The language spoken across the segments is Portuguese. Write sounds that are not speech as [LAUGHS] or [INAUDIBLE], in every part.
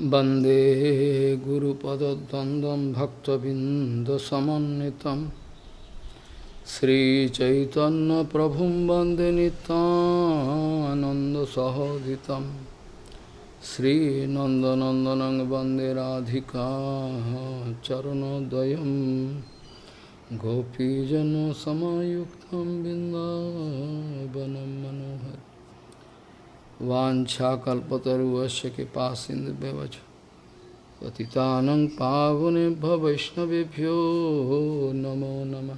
वंदे गुरुपदद्वन्द्वं भक्तबिन्दसमन्वितं श्रीचैतन्यप्रभुं वंदे नितानन्दसहोदितं श्रीनन्दनन्दनं वंदे राधिका चरणोदयं गोपीजनसमायुक्तं बिन्दावनं मनोहर वाछाकल्पतरुश कृपा सिंधुवच पतितानंग पावने वैष्णवभ्यो नमो नम।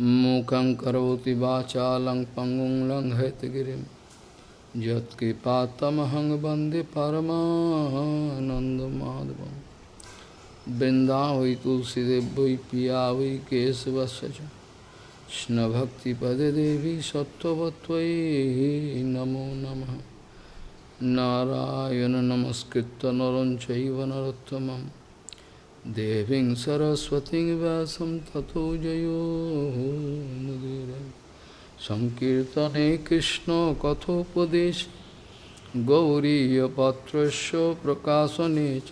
मूक करोति वाचा लंग पंगुं लंग हैतगिरिं यत्कृपातमहं वंदे परमानन्दमाधवं तुलसीदेव पिया वै केशवश কৃষ্ণভক্তিপদে দেবী সত্যবত্বয়ী নমো নম। নারায়ণ নমস্কৃত নরঞ্চৈব নরোত্তম দেবীং সরস্বতী ব্যাসম ততো জয়োমুদীর সংকীর্তনে কৃষ্ণ কথোপদেশ গৌরীপত্রস্য প্রকাশনে চ।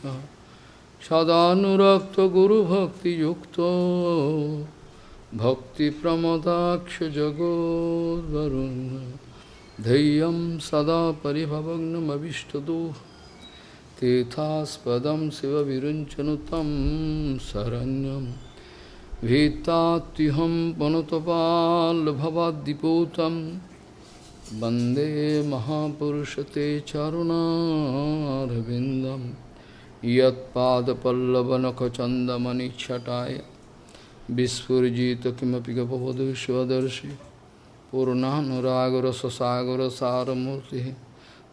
সদানুরক্ত গুরুভক্তিযুক্ত भक्तिप्रमदाक्षजगोद्वरुन् धैर्यं सदा परिभवग्नमभिष्टदोः तीर्थास्पदं शिवविरुञ्चनुतं शरण्यं भीतात्युहं पनुतपाल्भवाद्दिपूतं वन्दे महापुरुषते चरुणारविन्दं বিস্ফুজিত কিমপি গপবধূষদর্শি পূর্ণানুরাগর সসাগর সারমূর্তি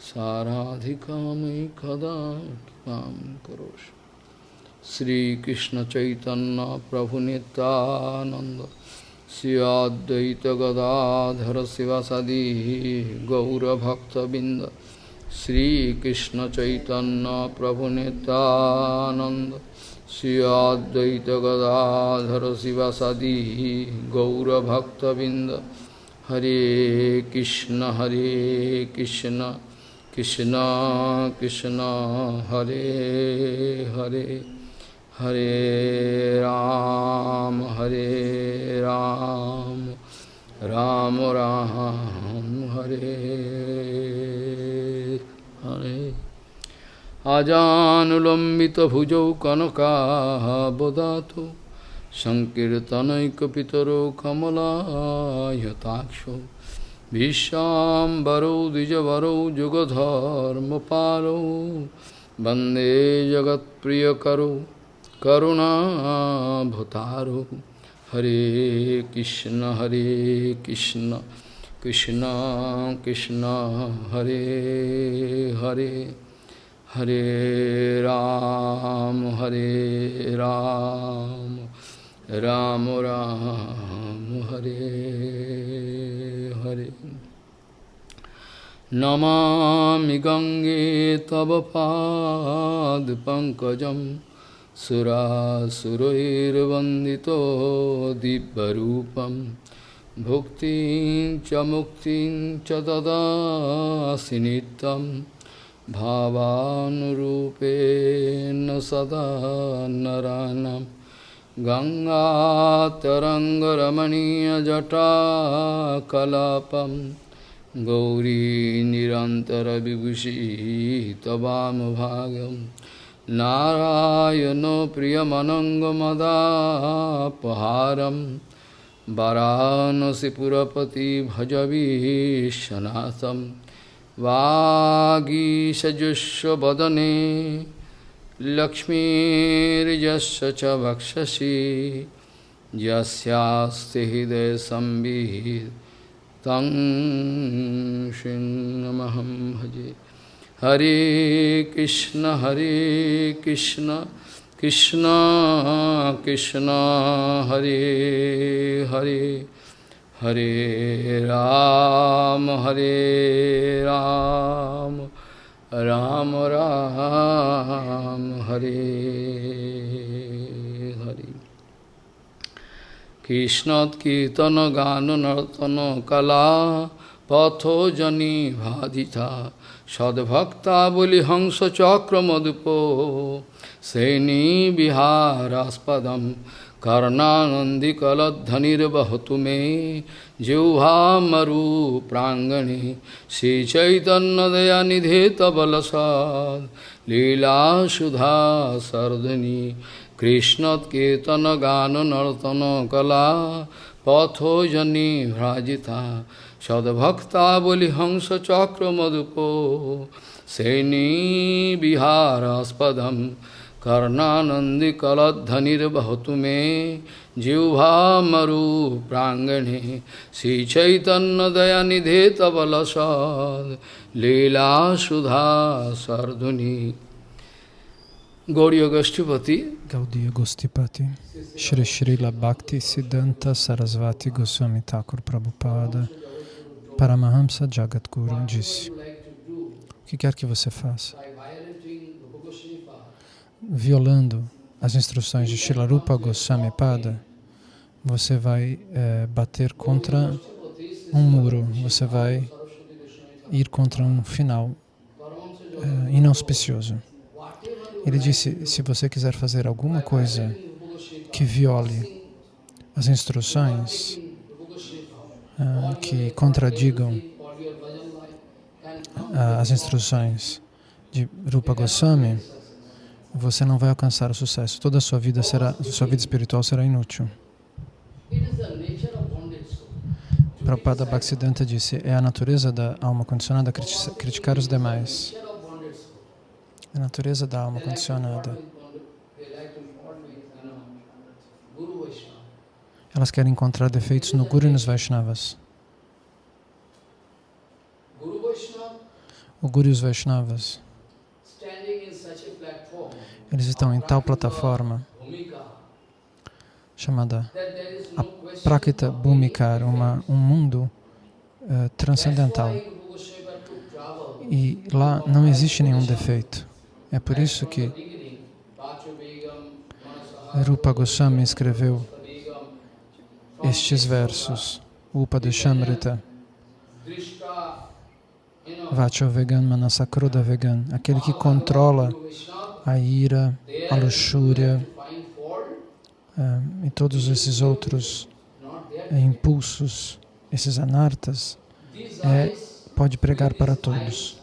সারাধিকাময়ী কদা কৃপাম করোষ। শ্রীকৃষ্ণ চৈতন্য প্রভু নিতানন্দ শ্রীয়দ্বৈত গদাধর শিবাসাদি গৌরভক্তবৃন্দ। শ্রীকৃষ্ণ চৈতন্য প্রভু নিতানন্দ गदाधर शिवसदी गौरभक्तबिंद हरे कृष्ण हरे कृष्ण कृष्ण कृष्ण, हरे हरे हरे राम हरे राम राम राम, हरे हरे। आजानुलम्बितभुजौ कनकाबदातु सङ्कीर्तनैकपितरो कमलायताक्षो भीष्माम्बरौ द्विजवरौ जुगधर्मपालौ वंदे जगत्प्रियकरौ करुणाभतारो। हरे कृष्ण हरे कृष्ण कृष्ण कृष्ण, हरे Hare. Hare Ram, Hare Ram, Ram Ram, Hare Hare. Namami Gange Tava Pad Pankajam Sura Surairvandito Dibbarupam Bhuktin Chamuktin Chadada Sinitam भावानुरूपेण सदा नरानं गङ्गातरङ्गरमणीयजटाकलापं गौरी निरन्तरविभूषी तवामभागं नारायणो प्रियमनङ्गमदापहारं वरानसिपुरपति भजवीशनाथम् वागीषजुष्वदने लक्ष्मीर्यस्य च वक्षसि, यस्यास्ति हृदयसंवित् तं सिंहमहं भजे। हरे कृष्ण हरे कृष्ण कृष्ण कृष्ण, हरे Hare. Hare Ram, Hare Ram, Ram Ram, Hare Hare. Krishnat Kirtana Gana Nartana Kala Patho Jani Bhadita Sadbhakta Boli Hangsa Chakra Madhupo Seni Biharaspadaṁ कर्णानंदी कलधनिर्वहतु मे जिह्वामरु प्राङ्गणे कृष्ण कीर्तन गान नर्तन कला पथोजनी भ्राजिता सद्भक्ताबलिहंसचक्रमधुपो सेनीविहारास्पदं कर्णानंदी कलधनिर्वहतु मे जिह्वा मरु प्रांगणे श्री चैतन्य दया निधे तबल लीला सुधा सर्दुनी। गौरी गोष्ठीपति गौदीय गोष्ठीपति श्री श्री लक्ति सिद्धांत सरस्वती गोस्वामी ठाकुर Prabhupada Paramahamsa Jagat Guru disse, o que quer que você faça? Violando as instruções de Shilarupa Goswami Pada, você vai é, bater contra um muro, você vai ir contra um final é, inauspicioso. Ele disse, se você quiser fazer alguma coisa que viole as instruções, uh, que contradigam uh, as instruções de Rupa Goswami, você não vai alcançar o sucesso. Toda a sua vida será, sua vida espiritual será inútil. Prabhupada Bhaktisiddhanta disse, é a natureza da alma condicionada criticar os demais. A natureza da alma condicionada. Elas querem encontrar defeitos no Guru e nos Vaishnavas. O Guru e os Vaishnavas, eles estão em tal plataforma chamada Prakita Bhumikar, uma, um mundo uh, transcendental. E lá não existe nenhum defeito. É por isso que Rupa Goswami escreveu estes versos, Upadeshamrita, Vacho Vegan Manasakroda Vegan, aquele que controla a ira, a luxúria uh, e todos esses outros uh, impulsos, esses anartas, é, pode pregar para todos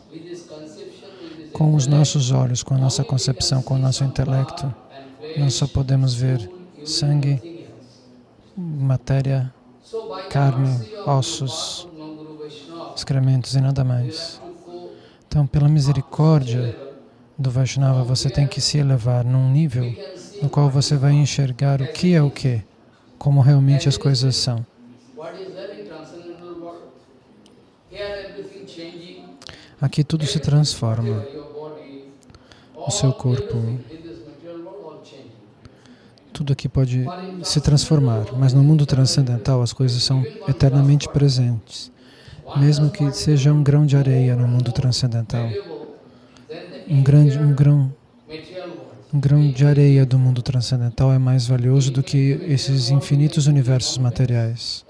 com os nossos olhos, com a nossa concepção, com o nosso intelecto, nós só podemos ver sangue, matéria, carne, ossos, excrementos e nada mais. Então, pela misericórdia do Vaishnava, você tem que se elevar num nível no qual você vai enxergar o que é o que, como realmente as coisas são. Aqui tudo se transforma o seu corpo. Tudo aqui pode se transformar, mas no mundo transcendental as coisas são eternamente presentes. Mesmo que seja um grão de areia no mundo transcendental, um, grande, um, grão, um grão de areia do mundo transcendental é mais valioso do que esses infinitos universos materiais.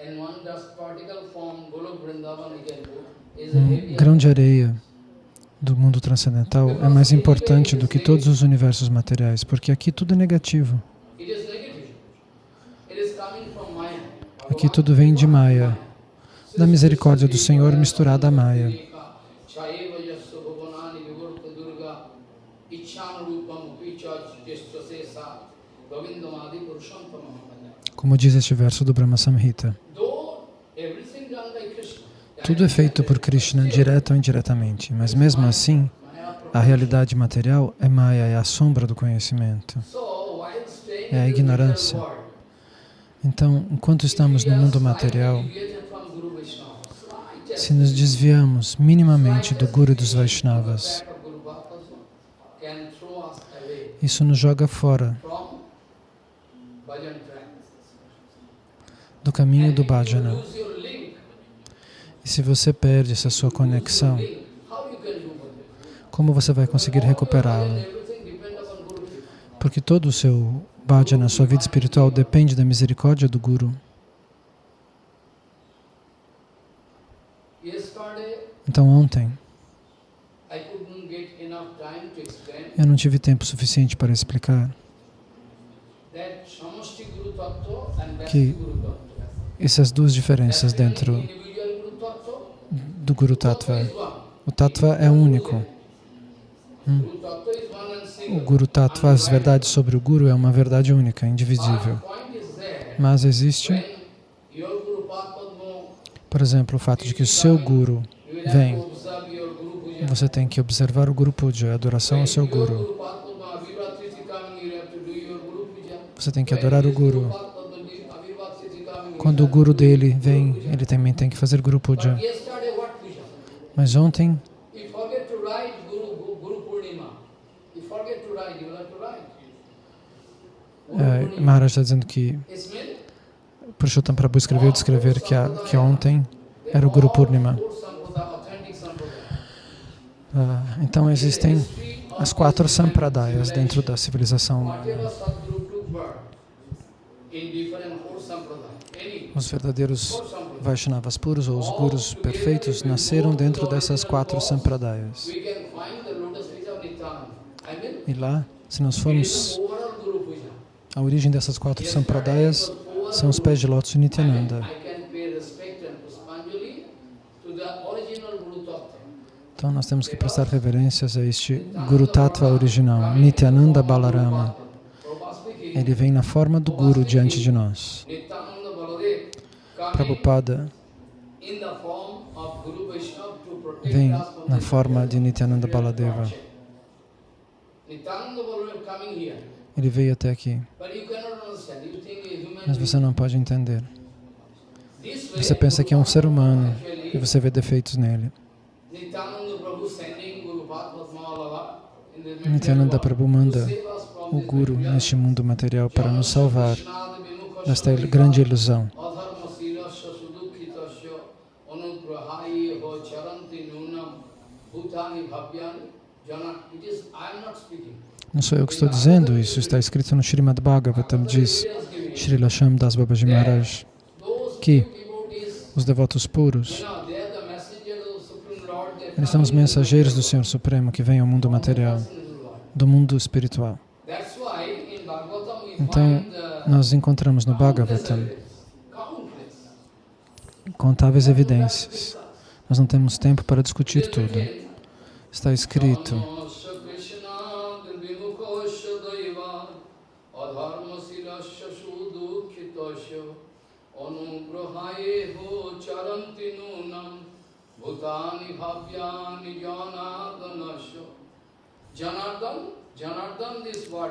Um grão de areia do mundo transcendental é mais importante do que todos os universos materiais, porque aqui tudo é negativo. Aqui tudo vem de Maya, da misericórdia do Senhor misturada a Maya. Como diz este verso do Brahma Samhita. Tudo é feito por Krishna, direto ou indiretamente, mas mesmo assim, a realidade material é Maya, é a sombra do conhecimento, é a ignorância. Então, enquanto estamos no mundo material, se nos desviamos minimamente do Guru dos Vaishnavas, isso nos joga fora do caminho do bhajana. E se você perde essa sua conexão, como você vai conseguir recuperá-la? Porque todo o seu bhajana, sua vida espiritual, depende da misericórdia do Guru. Então ontem, Eu não tive tempo suficiente para explicar Que-. Essas duas diferenças dentro do Guru Tattva. O Tattva é único. And O. Guru Tattva, as verdades sobre o Guru, é uma verdade única, indivisível. Mas existe, por exemplo, o fato de que o seu Guru vem, você tem que observar o Guru Puja, a adoração ao seu Guru. Você tem que adorar o Guru. Quando o Guru dele vem, ele também tem que fazer Guru Puja. Mas ontem, eh. Maharaj está dizendo que Purushottam Prabhu escreveu de escrever que, a, que ontem era o Guru Purnima. Ah, então existem as quatro sampradayas dentro da civilização humana. Whatever Sadguru took birth in different four sampradaya, any Os verdadeiros Vaishnavas puros ou os gurus perfeitos nasceram dentro dessas quatro sampradayas. E lá, se nós formos a origem dessas quatro sampradayas, são os pés de lótus de Nityananda. Então nós temos que prestar reverências a este Guru Tattva original, Nityananda Balarama. Ele vem na forma do Guru diante de nós. Protect vem na forma de Nityananda Baladeva. Ele veio até aqui, mas você não pode entender. Você pensa que é um ser humano e você vê defeitos nele. Nityananda Prabhu manda o Guru neste mundo material para nos salvar desta grande ilusão. Não sou eu que estou dizendo isso, está escrito no Srimad Bhagavatam, diz Srila Shamdas Babaji Maharaj, que os devotos puros, eles são os mensageiros do Senhor Supremo que vêm ao mundo material, do mundo espiritual. Então, nós encontramos no Bhagavatam contáveis evidências. Nós não temos tempo para discutir tudo. Está escrito,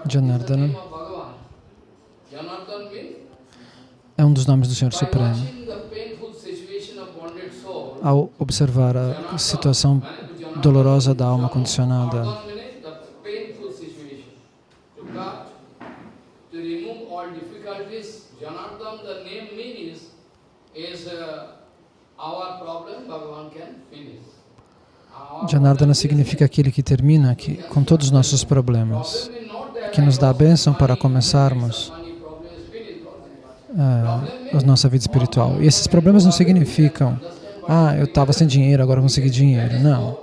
Janardana. é um dos nomes do Senhor Supremo. Ao observar a situação dolorosa da alma condicionada, Janardana significa aquele que termina aqui com todos os nossos problemas, que nos dá a bênção para começarmos ah, a nossa vida espiritual. E esses problemas não significam, ah, eu estava sem dinheiro, agora consegui dinheiro. Não,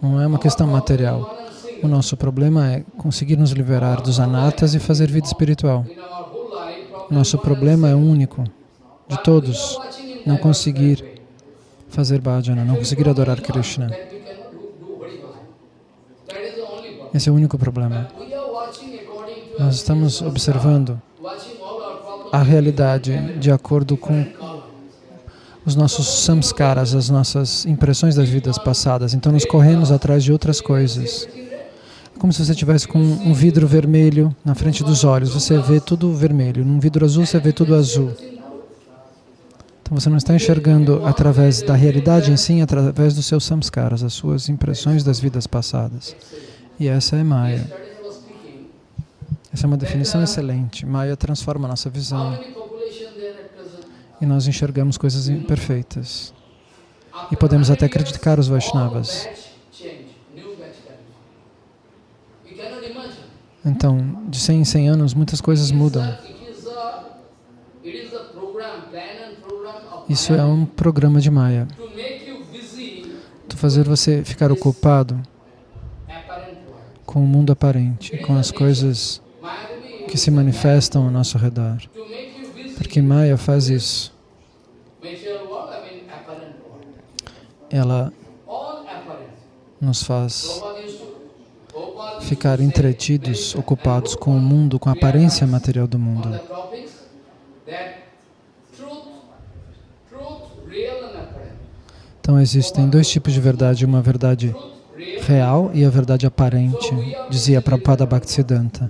não é uma questão material. O nosso problema é conseguir nos liberar dos anatas e fazer vida espiritual. Nosso problema é único, de todos, não conseguir fazer bhajana, não conseguir adorar Krishna. Esse é o único problema. Nós estamos observando a realidade de acordo com os nossos samskaras, as nossas impressões das vidas passadas. Então nós corremos atrás de outras coisas. É como se você tivesse com um vidro vermelho na frente dos olhos. Você vê tudo vermelho. Num vidro azul você vê tudo azul. Então você não está enxergando através da realidade em si, através dos seus samskaras, as suas impressões das vidas passadas. E essa é Maya. Essa é uma definição excelente. Maya transforma a nossa visão many population there at present? E nós enxergamos coisas imperfeitas. E podemos até criticar os Vaishnavas. Então, de 100 em 100 anos, muitas coisas mudam. Isso é um programa de Maya. Tu fazer você ficar ocupado com o mundo aparente, com as coisas que se manifestam ao nosso redor. Porque Maya faz isso. Ela nos faz ficar entretidos, ocupados com o mundo, com a aparência material do mundo. Então existem dois tipos de verdade, uma verdade real e a verdade aparente, dizia Prabhupada Bhaktisiddhanta.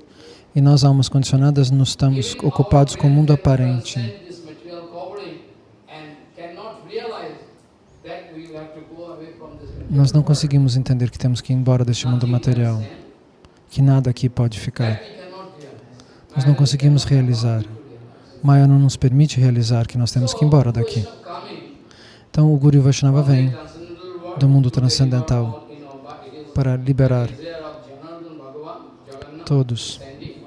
E nós, almas condicionadas, nos estamos ocupados com o mundo aparente. Nós não conseguimos entender que temos que ir embora deste mundo material, que nada aqui pode ficar. Nós não conseguimos realizar. Maya não nos permite realizar que nós temos que ir embora daqui. Então o Guru Vaishnava vem do mundo transcendental para liberar todos standing,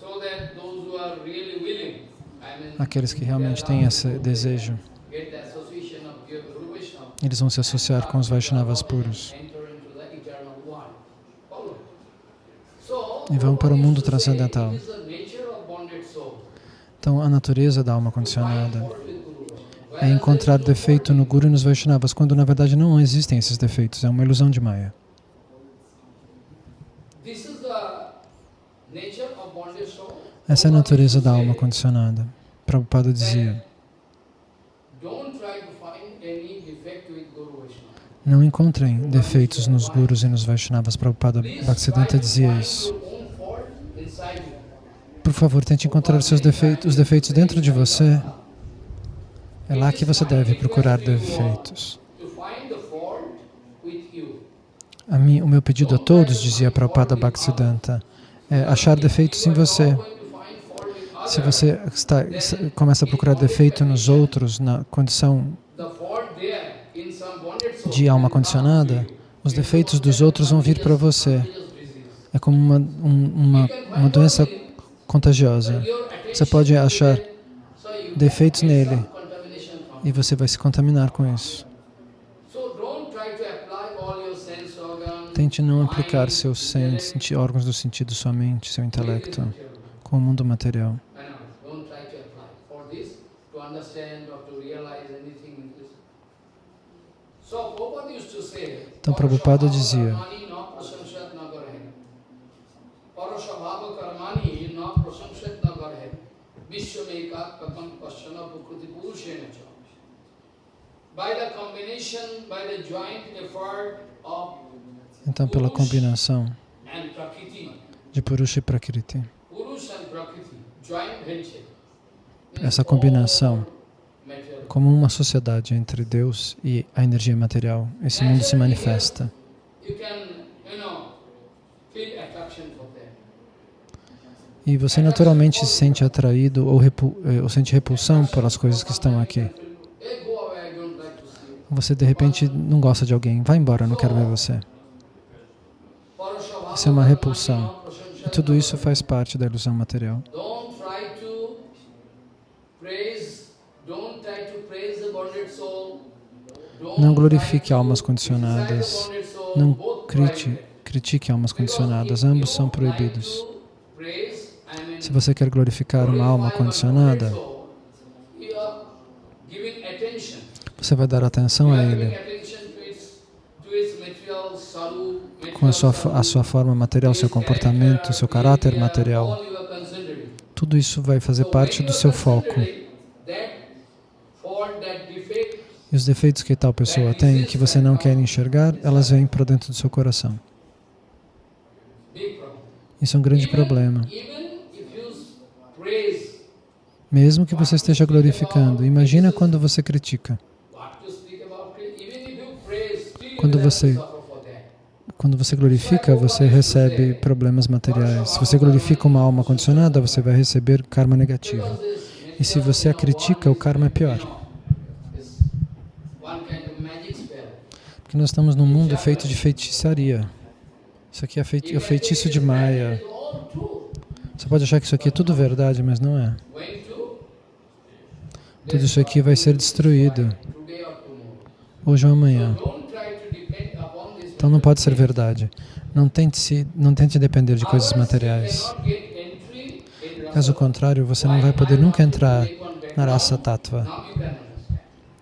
so that those who are really willing, I mean, aqueles que realmente têm esse desejo. Eles vão se associar com os Vaishnavas puros e vão para o mundo transcendental. Então a natureza da alma condicionada é encontrar defeito no Guru e nos Vaishnavas, quando na verdade não existem esses defeitos, é uma ilusão de Maya. Essa é a natureza da alma condicionada. Prabhupada dizia, não encontrem defeitos nos Gurus e nos Vaishnavas. Prabhupada Bhaktisiddhanta dizia isso. Por favor, tente encontrar seus defeitos, os defeitos dentro de você. É lá que você deve procurar defeitos. Mim, o meu pedido a todos, dizia Prabhupada Bhaktisiddhanta, é achar defeitos em você. Se você está, começa a procurar defeito nos outros, na condição de alma condicionada, os defeitos dos outros vão vir para você. É como uma, um- uma, uma doença contagiosa. Você pode achar defeitos nele e você vai se contaminar com isso. Tente não aplicar seus órgãos do sentido, sua mente, seu intelecto, com o mundo material. Don't try to apply for this to understand or to realize anything in this. So Prabhupada used to say, Então, Prabhupada dizia, então pela combinação de Purusha e Prakriti, essa combinação. Como uma sociedade entre Deus e a energia material, esse mundo se manifesta. E você naturalmente se sente atraído ou, repu eh, ou sente repulsão pelas coisas que estão aqui. Você de repente não gosta de alguém, vai embora, não quero ver você. Isso é uma repulsão. E tudo isso faz parte da ilusão material. Try to praise, don't try to praise the bonded soul. Don't Não glorifique almas condicionadas. Não critique almas condicionadas, ambos são proibidos. Se você quer glorificar uma alma condicionada, você vai dar atenção a ele com a sua, a sua forma material, seu comportamento, seu caráter material. Tudo isso vai fazer parte do seu foco. E os defeitos que tal pessoa tem, que você não quer enxergar, elas vêm para dentro do seu coração. Isso é um grande problema. Mesmo que você esteja glorificando, imagina quando você critica. Quando você quando você glorifica, você recebe problemas materiais. Se você glorifica uma alma condicionada, você vai receber karma negativo. E se você a critica, o karma é pior. Porque nós estamos num mundo feito de feitiçaria. Isso aqui é, feiti é o feitiço de Maya. Você pode achar que isso aqui é tudo verdade, mas não é. Tudo isso aqui vai ser destruído hoje ou amanhã. Então não pode ser verdade. Não tente, se, não tente depender de coisas materiais. Caso contrário, você não vai poder nunca entrar na raça tattva,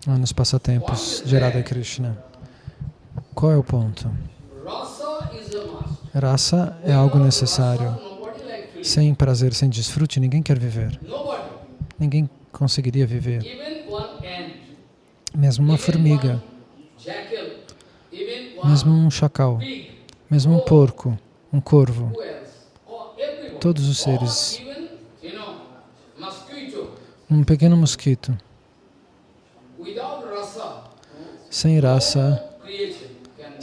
nos passatempos de Radha Krishna. Qual é o ponto? Rasa é algo necessário. Sem prazer, sem desfrute, ninguém quer viver. Ninguém conseguiria viver. Mesmo uma formiga, mesmo um chacal, mesmo um porco, um corvo, todos os seres um pequeno mosquito. Sem raça,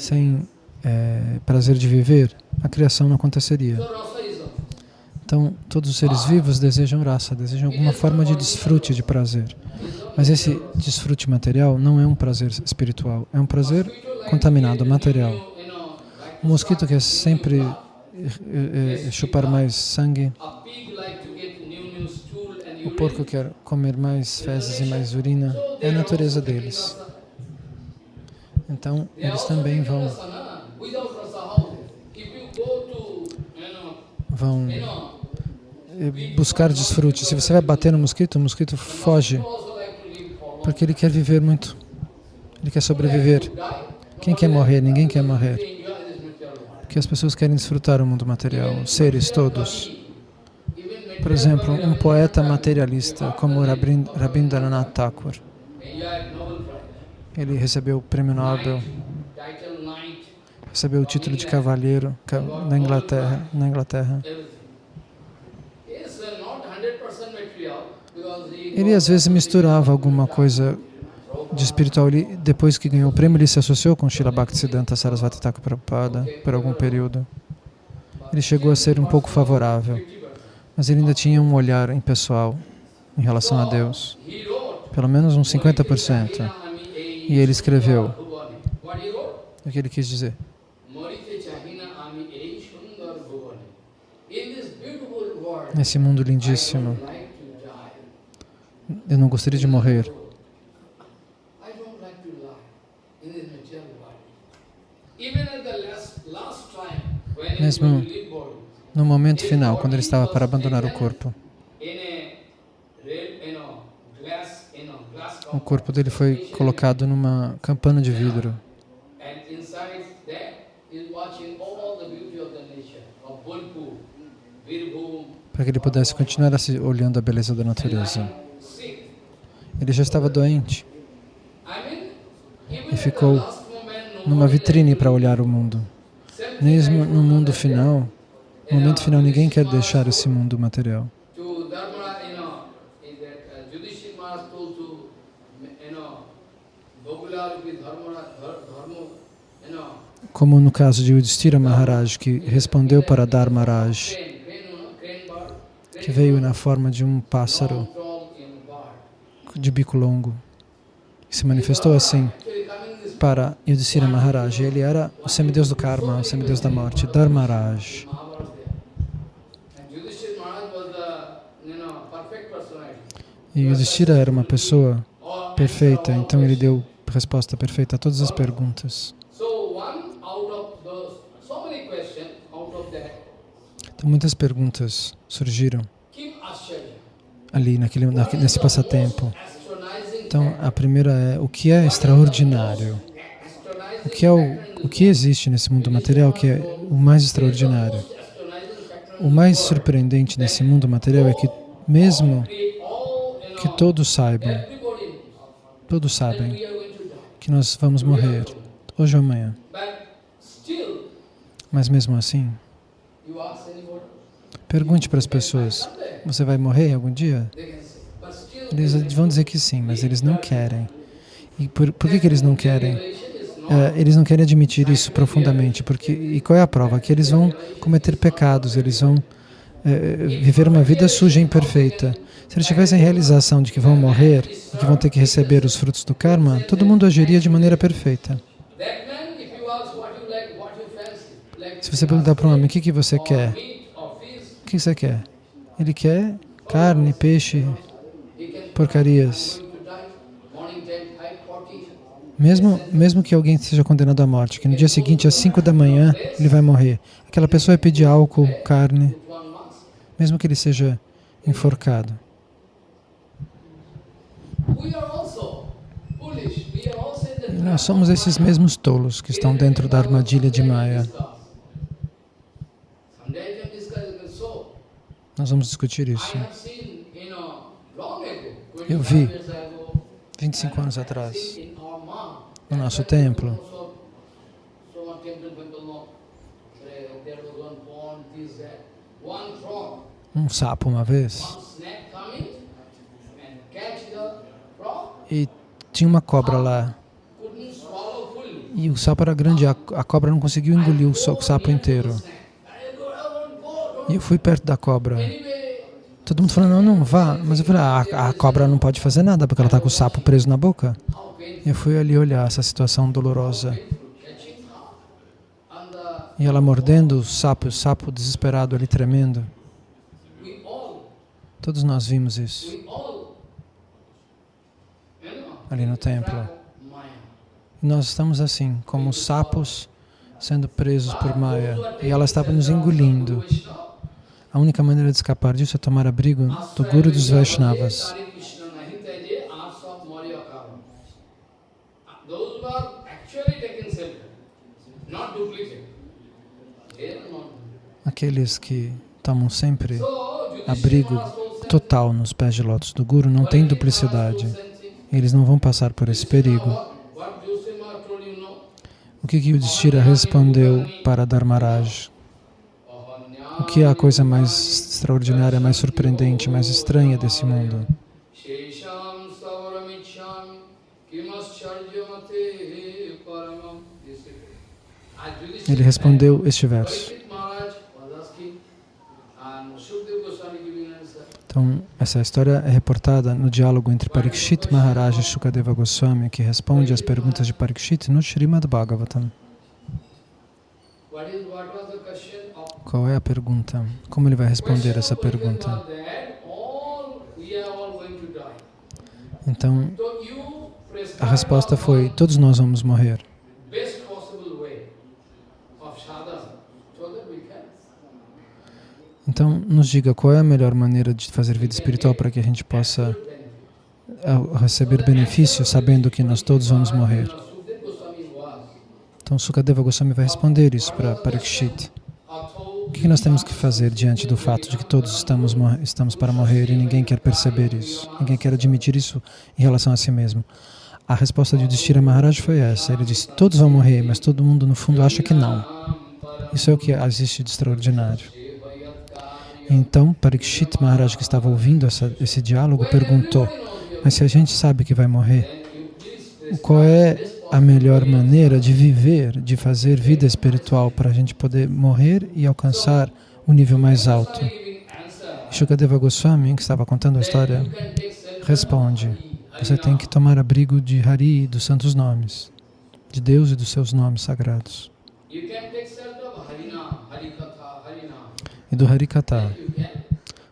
sem é, prazer de viver, a criação não aconteceria. Então, todos os seres vivos desejam raça, desejam alguma forma de desfrute, de prazer. Mas esse desfrute material não é um prazer espiritual, é um prazer contaminado, material. O mosquito quer sempre é, é, chupar mais sangue, o porco quer comer mais fezes e mais urina, é a natureza deles. Então, eles também vão, vão buscar desfrute. Se você vai bater no mosquito, o mosquito foge, porque ele quer viver muito, ele quer sobreviver. Quem quer morrer? Ninguém quer morrer. Porque as pessoas querem desfrutar o mundo material, seres todos. Por exemplo, um poeta materialista como Rabindranath Tagore. Ele recebeu o prêmio Nobel, recebeu o título de cavalheiro na Inglaterra. Na Inglaterra. Ele às vezes misturava alguma coisa de espiritual. Ele, depois que ganhou o prêmio, ele se associou com Srila Bhaktisiddhanta Sarasvati Thakur Prabhupada por algum período. Ele chegou a ser um pouco favorável mas ele ainda tinha um olhar impessoal em relação a Deus, pelo menos uns 50%. E ele escreveu o que ele quis dizer. Nesse mundo lindíssimo, eu não gostaria de morrer. Mesmo no momento final, quando ele estava para abandonar o corpo. O corpo dele foi colocado numa campana de vidro. Para que ele pudesse continuar olhando a beleza da natureza. Ele já estava doente e ficou numa vitrine para olhar o mundo. Mesmo no mundo final, no momento final, ninguém quer deixar esse mundo material. Como no caso de Yudhishthira Maharaj, que respondeu para Dharmaraj, que veio na forma de um pássaro de bico longo, e se manifestou assim para Yudhishthira Maharaj. Ele era o semideus do karma, o semideus da morte, Dharmaraj. E Yudhishthira era uma pessoa perfeita, então ele deu resposta perfeita a todas as perguntas. Então muitas perguntas surgiram ali naquele, naquele, nesse passatempo. Então a primeira é, o que é extraordinário? O que, é o, o que existe nesse mundo material que é o mais extraordinário? O mais surpreendente nesse mundo material é que mesmo que todos saibam, todos sabem que nós vamos morrer hoje ou amanhã. Mas mesmo assim, pergunte para as pessoas, você vai morrer algum dia? Eles vão dizer que sim, mas eles não querem. E por, por que, que eles não querem? É, eles não querem admitir isso profundamente, porque e qual é a prova? Que eles vão cometer pecados, eles vão é, viver uma vida suja e imperfeita. Se eles tivessem realização de que vão morrer e que vão ter que receber os frutos do karma, todo mundo agiria de maneira perfeita. Se você perguntar para um homem, o que, que você quer? Que você quer? Ele quer carne, peixe, porcarias. Mesmo, mesmo que alguém seja condenado à morte, que no dia seguinte, às 5 da manhã, ele vai morrer. Aquela pessoa vai pedir álcool, carne, mesmo que ele seja enforcado. Nós somos esses mesmos tolos que estão dentro da armadilha de Maya. Someday I can discuss, you can show. Nós vamos discutir isso. Eu 25 vi. years ago, 25 anos atrás, no nosso templo. one frog, um sapo uma vez, e tinha uma cobra lá. E o sapo era grande, a, cobra não conseguiu engolir o sapo inteiro. Snake. I go, I won't go, don't E eu fui perto da cobra. Todo mundo falando, não, não, vá. Mas eu falei, ah, a, a cobra não pode fazer nada porque ela está com o sapo preso na boca. E eu fui ali olhar essa situação dolorosa. E ela mordendo o sapo, o sapo desesperado ali tremendo. Todos nós vimos isso ali no templo. E nós estamos assim, como sapos sendo presos por Maya. E ela estava nos engolindo. A única maneira de escapar disso é tomar abrigo do Guru dos Vaishnavas. Aqueles que tomam sempre abrigo total nos pés de lótus do Guru não tem duplicidade. Eles não vão passar por esse perigo. O que que Yudhishthira respondeu para Dharmaraj? O que é a coisa mais extraordinária, mais surpreendente, mais estranha desse mundo? Ele respondeu este verso. Então, essa história é reportada no diálogo entre Parikshit Maharaj e Shukadeva Goswami, que responde às perguntas de Parikshit no Srimad Bhagavatam. What is what Qual é a pergunta? Como ele vai responder essa pergunta? Então, a resposta foi: todos nós vamos morrer. Então, nos diga qual é a melhor maneira de fazer vida espiritual para que a gente possa eh, receber benefício sabendo que nós todos vamos morrer. Então, Sukadeva Goswami vai responder isso para Parikshit. O que nós temos que fazer diante do fato de que todos estamos, estamos para morrer e ninguém quer perceber isso? Ninguém quer admitir isso em relação a si mesmo? A resposta de Yudhishthira Maharaj foi essa. Ele disse, todos vão morrer, mas todo mundo no fundo acha que não. Isso é o que existe de extraordinário. Então, Parikshit Maharaj, que estava ouvindo essa, esse diálogo, perguntou, mas se a gente sabe que vai morrer, qual é a melhor maneira de viver, de fazer vida espiritual para a gente poder morrer e alcançar o nível mais alto? Shukadeva Goswami, que estava contando a história, responde, você tem que tomar abrigo de Hari dos santos nomes, de Deus e dos seus nomes sagrados, e do Harikata,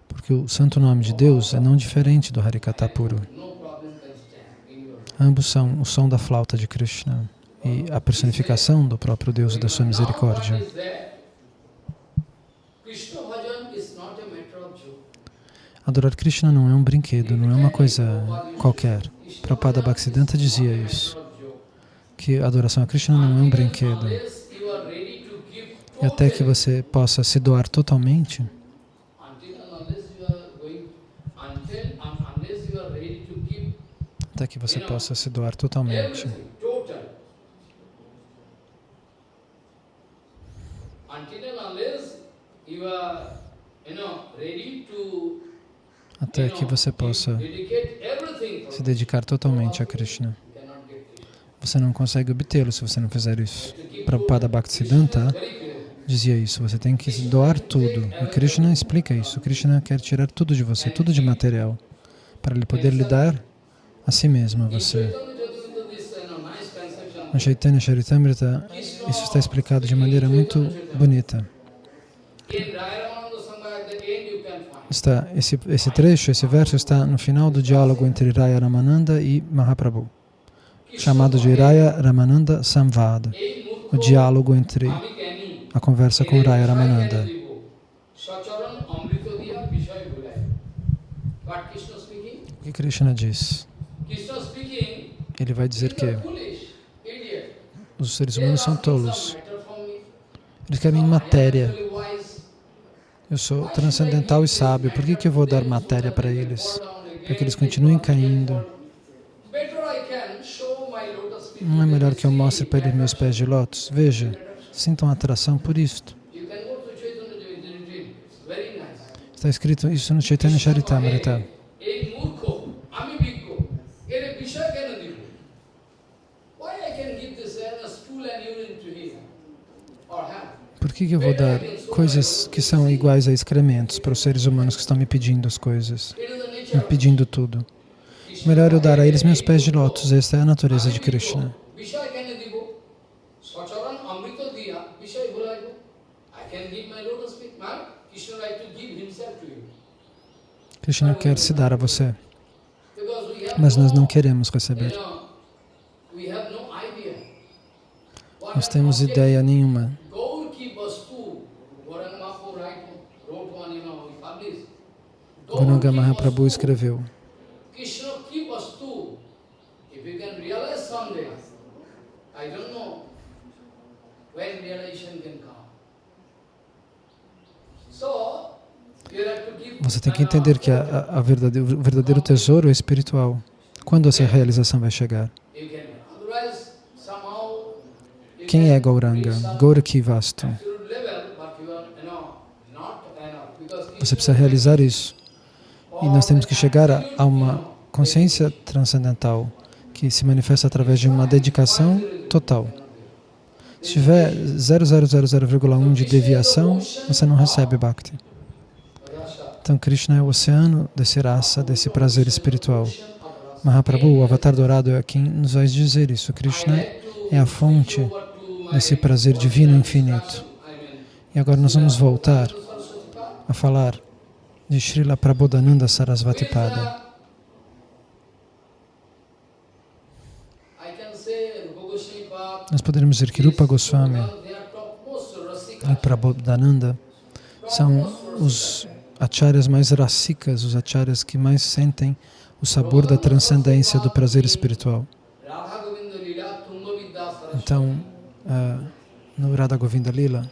porque o santo nome de Deus é não diferente do Harikata puro. No problem can stand in your Ambos são o som da flauta de Krishna e a personificação do próprio Deus e da sua misericórdia. Adorar Krishna não é um brinquedo, não é uma coisa qualquer. Prabhupada Bhaktisiddhanta dizia isso, que a adoração a Krishna não é um brinquedo. E até que você possa se doar totalmente, until and unless you are going until and unless you are ready to give até que você possa se doar totalmente. Até que você possa se dedicar totalmente a Krishna. Você não consegue obtê-lo se você não fizer isso. Prabhupada Bhaktisiddhanta dizia isso, você tem que se doar tudo. E Krishna explica isso. Krishna quer tirar tudo de você, tudo de material, para ele poder lhe dar a si mesmo, a você. Na Chaitanya Charitamrita, isso está explicado de maneira muito bonita. Está, esse, esse trecho, esse verso está no final do diálogo entre Raya Ramananda e Mahaprabhu, chamado de Raya Ramananda Samvada, o diálogo entre a conversa com Raya Ramananda. O que Krishna diz? Ele vai dizer que os seres humanos são tolos. Eles querem matéria. Eu sou transcendental e sábio. Por que, que eu vou dar matéria para eles? Para que eles continuem caindo. Não é melhor que eu mostre para eles meus pés de lótus? Veja, sintam atração por isto. Está escrito isso no Chaitanya Charitamrita. que, que eu vou dar coisas que são iguais a excrementos para os seres humanos que estão me pedindo as coisas, me pedindo tudo? Melhor eu dar a eles meus pés de lótus, esta é a natureza de Krishna. Krishna quer se dar a você, mas nós não queremos receber. Nós temos ideia nenhuma have to give Você tem que entender que a, a- a verdade- o verdadeiro tesouro é espiritual. Quando essa realização vai chegar? Quem é Gauranga? reach some Gauraki Vastu. absolute level, but you are, you know, not enough. Because Você precisa realizar isso. E nós temos que chegar a, uma consciência transcendental que se manifesta através de uma dedicação total. Se tiver 0,000,1 de deviação, você não recebe Bhakti. Então Krishna é o oceano desse rasa, desse prazer espiritual. Mahaprabhu, o avatar dourado, é quem nos vai dizer isso. Krishna é a fonte desse prazer divino infinito. E agora nós vamos voltar a falar de Srila Prabodhananda Sarasvati Pada. Nós poderíamos dizer que Rupa Goswami e Prabodhananda são os acharyas mais rasikas, os acharyas que mais sentem o sabor da transcendência do prazer espiritual. Então, ah, no Radha Govinda Lila,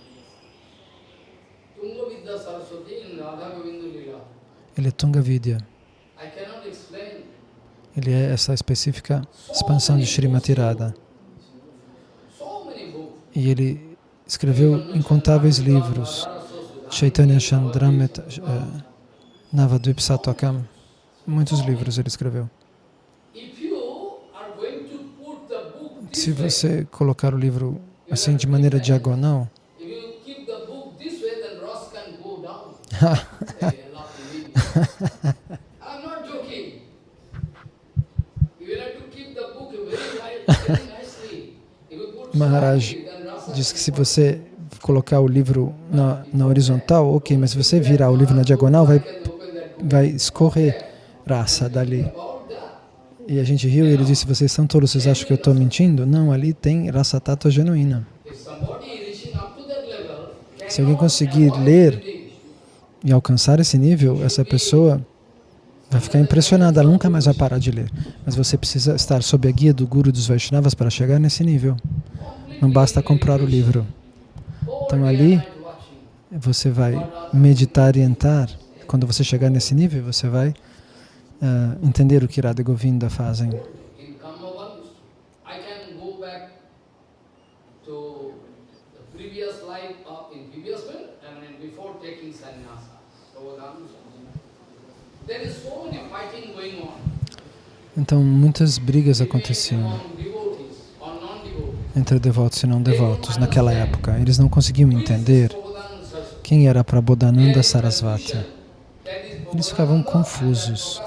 ele é Tunga Vidya. Ele é essa específica expansão de Srimati Radha. E ele escreveu incontáveis livros. Chaitanya Chandramrita uh, Navadvip Satokam. Muitos livros ele escreveu. Se você colocar o livro assim de maneira diagonal, [LAUGHS] Maharaj diz que se você colocar o livro na, na horizontal, ok, mas se você virar o livro na diagonal, vai, vai escorrer raça dali. E a gente riu e ele disse, vocês são tolos, vocês acham que eu estou mentindo? Não, ali tem raça tátua genuína. Se alguém conseguir ler e alcançar esse nível, essa pessoa vai ficar impressionada, ela nunca mais vai parar de ler. Mas você precisa estar sob a guia do Guru dos Vaishnavas para chegar nesse nível. Não basta comprar o livro. Então ali você vai meditar e entrar. Quando você chegar nesse nível, você vai uh, entender o que Radha e Govinda fazem. Então muitas brigas aconteciam entre devotos e não devotos naquela época. Eles não conseguiam entender quem era Prabodhananda Sarasvati. Eles ficavam confusos.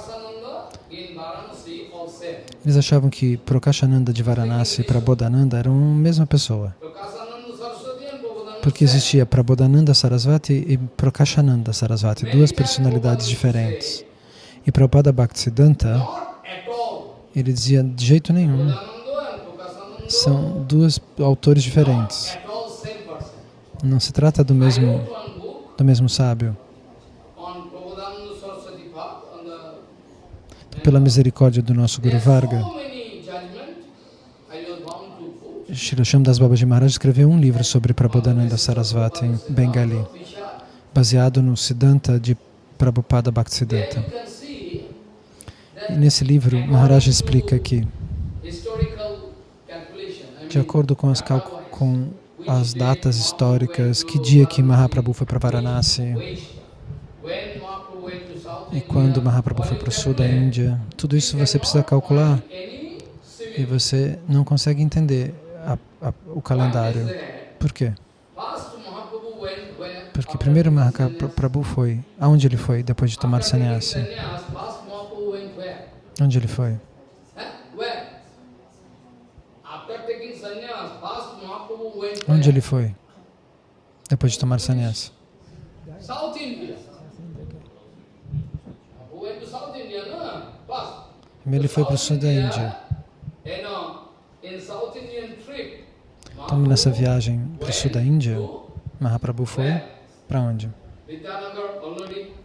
Eles achavam que Prakashananda de Varanasi e Prabodhananda eram a mesma pessoa. Porque existia Prabodhananda Sarasvati e Prakashananda Sarasvati, duas personalidades diferentes. E Prabhupada Bhaktisiddhanta, ele dizia de jeito nenhum. São dois autores diferentes. Não se trata do mesmo, do mesmo sábio. the Pela misericórdia do nosso Guru Varga. Srila Shamdas Babaji Maharaj escreveu um livro sobre Prabodhananda Sarasvati em Bengali, baseado no Siddhanta de Prabhupada Bhaktisiddhanta. There you can see E that nesse livro, Maharaj explica que, de acordo com as, com as datas históricas, que dia que Mahaprabhu foi para Varanasi e quando Mahaprabhu foi para o sul da Índia, tudo isso você precisa calcular e você não consegue entender a- a- o calendário. Por quê? Porque primeiro Mahaprabhu foi, aonde ele foi depois de tomar sannyasi? sannyas, first Mahaprabhu went where? Onde ele foi? Went Onde ele foi? Depois de tomar no? First. Ele foi para o sul da Índia. Então, nessa viagem para o sul da Índia, Mahaprabhu foi para onde?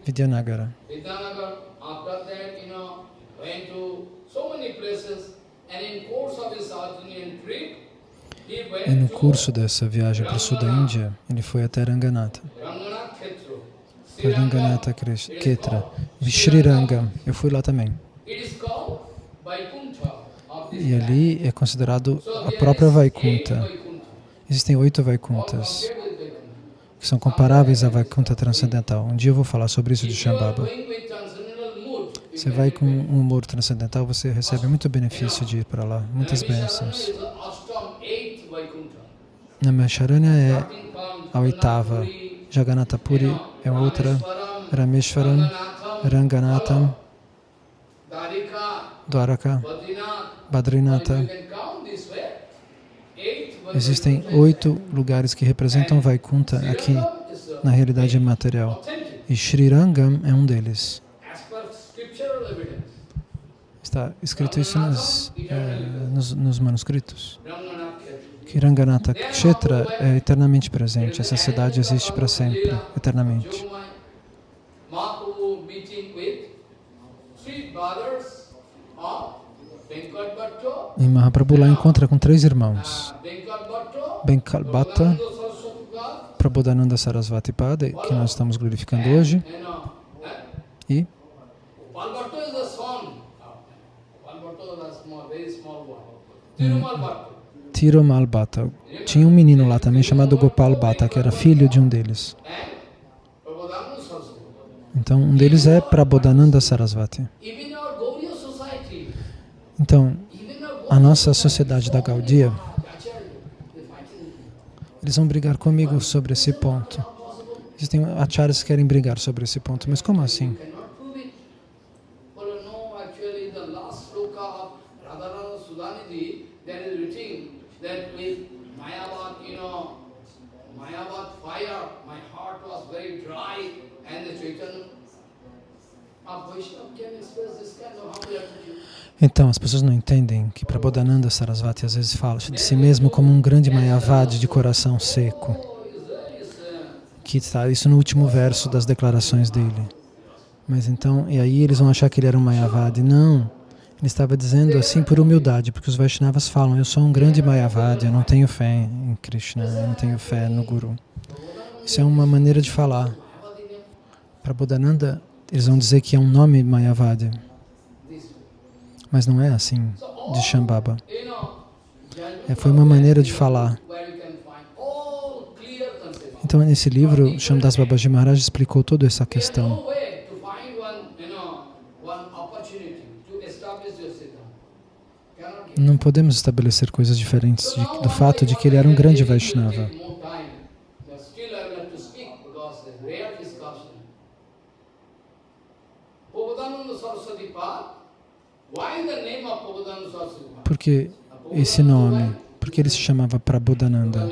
Vidyanagara. Vidyanagar, after that, you know, went to so many places. And in course of his South Indian trip, he went E no curso dessa viagem para o sul da Índia, ele foi até Ranganatha. Foi Ranganatha Ketra. Sri Ranga. Eu fui lá também. E ali é considerado a própria Vaikunta. Existem oito Vaikuntas que são comparáveis à Vaikunta transcendental. Um dia eu vou falar sobre isso de Shambhava. going with transcendental mood, you Você vai com um humor transcendental, você recebe muito benefício de ir para lá, muitas bênçãos. Namaisharanya é a oitava, Jagannath Jagannatha Puri, é outra, Rameshwaram, Ranganatham, Dwaraka, Badrinath. Badrinatha. Existem oito lugares que representam Vaikunta aqui Srirangam na realidade material. E Sri Rangam é um deles. Está escrito isso nos, eh, nos, nos manuscritos. Que Ranganatha Kshetra é eternamente presente. Essa cidade existe para sempre, eternamente. E Mahaprabhu lá encontra com três irmãos. Pada, Prabodhananda Sarasvati Pada, que nós estamos glorificando hoje, e Gopal Bhatto is the son. Gopal Bhatto is a small, very small boy. Tirumal Bhatta. Tinha um menino lá também chamado Gopal Bhatta, que era filho de um deles. Saraswati. Então, um deles é Prabodhananda Sarasvati. Então, a nossa sociedade da Gaudia, eles vão brigar comigo sobre esse ponto. Existem acharyas que querem brigar sobre esse ponto, mas como assim? cannot prove it. Well, no, actually, the last sloka of Radharana Sudanidhi, there is written that with Mayavad, you know, Mayavad fire, my heart was very dry, and the Chaitanya of Vaishnava can express this kind of humble attitude. Então, as pessoas não entendem que Prabodhananda Sarasvati às vezes fala de si mesmo como um grande Mayavadi de coração seco, que está isso no último verso das declarações dele. Mas então, e aí eles vão achar que ele era um Mayavadi. Não, ele estava dizendo assim por humildade, porque os Vaishnavas falam, eu sou um grande Mayavadi, eu não tenho fé em Krishna, eu não tenho fé no Guru. Isso é uma maneira de falar. Prabodhananda, eles vão dizer que é um nome Mayavadi. Mas não é assim de Shambhava. É, foi uma maneira de falar. Então, nesse livro, Shamdas Babaji Maharaj explicou toda essa questão. Não podemos estabelecer coisas diferentes de- do fato de que ele era um grande Vaishnava. Take more time, but still I will have to speak because it's rare discussion. Prabhupada Saraswati Pad. Pad? Porque esse nome, porque ele se chamava Prabodhananda.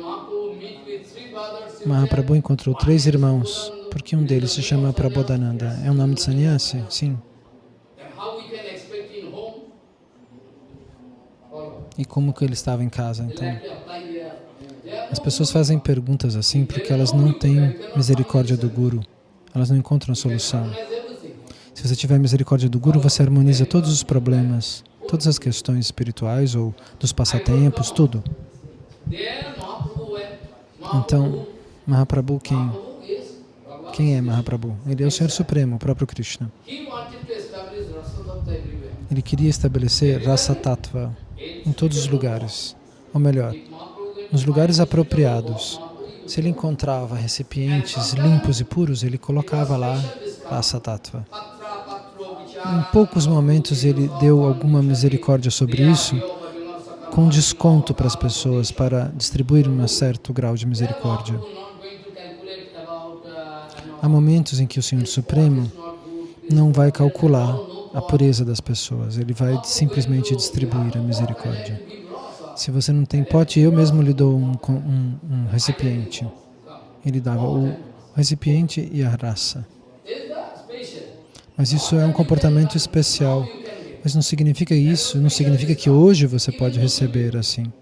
Mahaprabhu encontrou três irmãos, porque um deles se chama Prabodhananda. É um nome de sannyasi? Sim. E como que ele estava em casa. Então, as pessoas fazem perguntas assim porque elas não têm misericórdia do Guru. Elas não encontram a solução. Se você tiver misericórdia do Guru, você harmoniza todos os problemas, todas as questões espirituais ou dos passatempos, tudo. Então, Mahaprabhu quem? Quem é Mahaprabhu? Ele é o Senhor Supremo, o próprio Krishna. Ele queria estabelecer Rasa Tattva em todos os lugares. Ou melhor, nos lugares apropriados. Se ele encontrava recipientes limpos e puros, ele colocava lá Rasa Tattva. Em poucos momentos ele deu alguma misericórdia sobre isso, com desconto para as pessoas, para distribuir um certo grau de misericórdia. Há momentos em que o Senhor Supremo não vai calcular a pureza das pessoas, ele vai simplesmente distribuir a misericórdia. Se você não tem pote, eu mesmo lhe dou um, um- um recipiente. Ele dava o recipiente e a raça. Mas isso é um comportamento especial. Mas não significa isso, não significa que hoje você pode receber assim.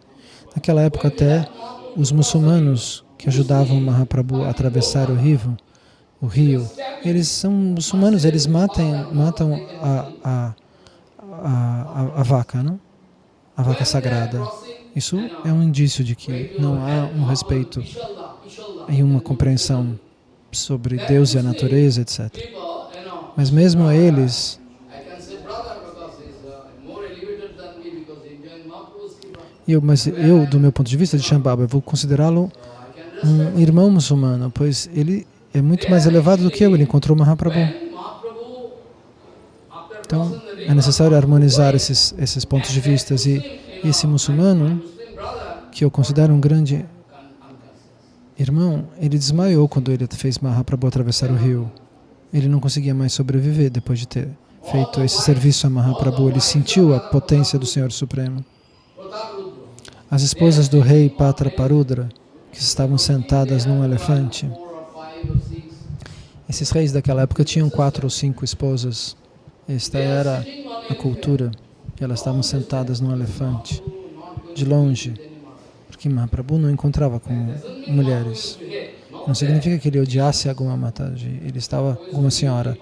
Naquela época até os muçulmanos que ajudavam Mahaprabhu a atravessar o rio, o rio, eles são muçulmanos, eles matam, matam a, a, a, a, vaca, não? A vaca sagrada. Isso é um indício de que não há um respeito e uma compreensão sobre Deus e a natureza, etc. Mas mesmo eles, eu, mas eu, do meu ponto de vista de Shambhava, vou considerá-lo um irmão muçulmano, pois ele é muito mais elevado do que eu, ele encontrou Mahaprabhu. Então, é necessário harmonizar esses, esses pontos de vista. E esse muçulmano, que eu considero um grande irmão, ele desmaiou quando ele fez Mahaprabhu atravessar o rio. Ele não conseguia mais sobreviver depois de ter feito esse serviço a Mahaprabhu. Ele sentiu a potência do Senhor Supremo. As esposas do rei Patra Parudra, que estavam sentadas num elefante, esses reis daquela época tinham quatro ou cinco esposas. Esta era a cultura. Elas estavam sentadas num elefante, de longe, porque Mahaprabhu não encontrava com mulheres. Não significa que ele odiasse alguma Mataji, ele estava, alguma senhora.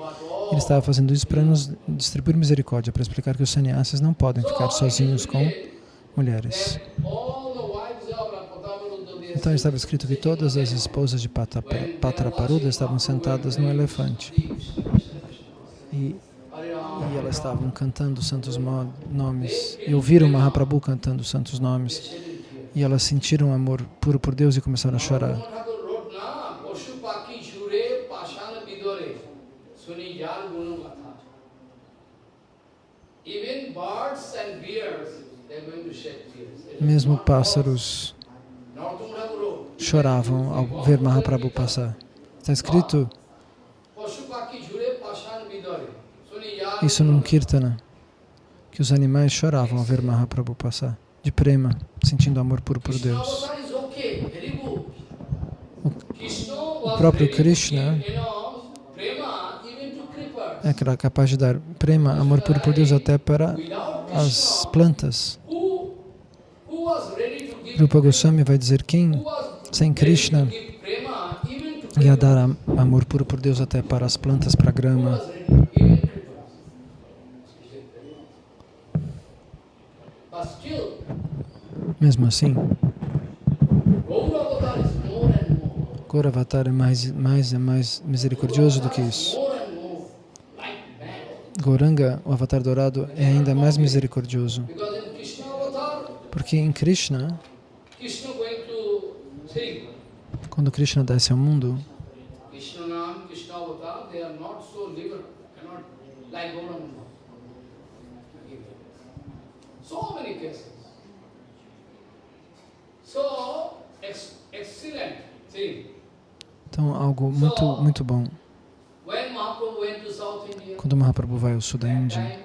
Ele estava fazendo isso para nos distribuir misericórdia, para explicar que os sannyasis não podem ficar sozinhos com mulheres. Então estava escrito que todas as esposas de Patraparuda estavam sentadas num elefante. E, e elas estavam cantando os santos nomes. E ouviram Mahaprabhu cantando os santos nomes. E elas sentiram amor puro por Deus e começaram a chorar. Mesmo pássaros choravam ao ver Mahaprabhu passar. Está escrito isso num kirtana, que os animais choravam ao ver Mahaprabhu passar, de prema, sentindo amor puro por Deus. O was próprio Krishna give, you know, prema even é aquela capaz de dar prema, amor puro por Deus até para as plantas. Rupa Goswami vai dizer quem, sem Krishna, ia dar am- amor puro por Deus até para as plantas, para a grama. Mesmo assim, Gaura avatar is more and more, Gauravatar é mais, mais, é mais misericordioso do que isso. more and more like man. Gauranga, o avatar dourado, é ainda mais misericordioso. Porque em Krishna, quando Krishna desce ao mundo, então algo muito, muito bom. When Mahaprabhu went to South India, Quando Mahaprabhu vai ao sul da Índia,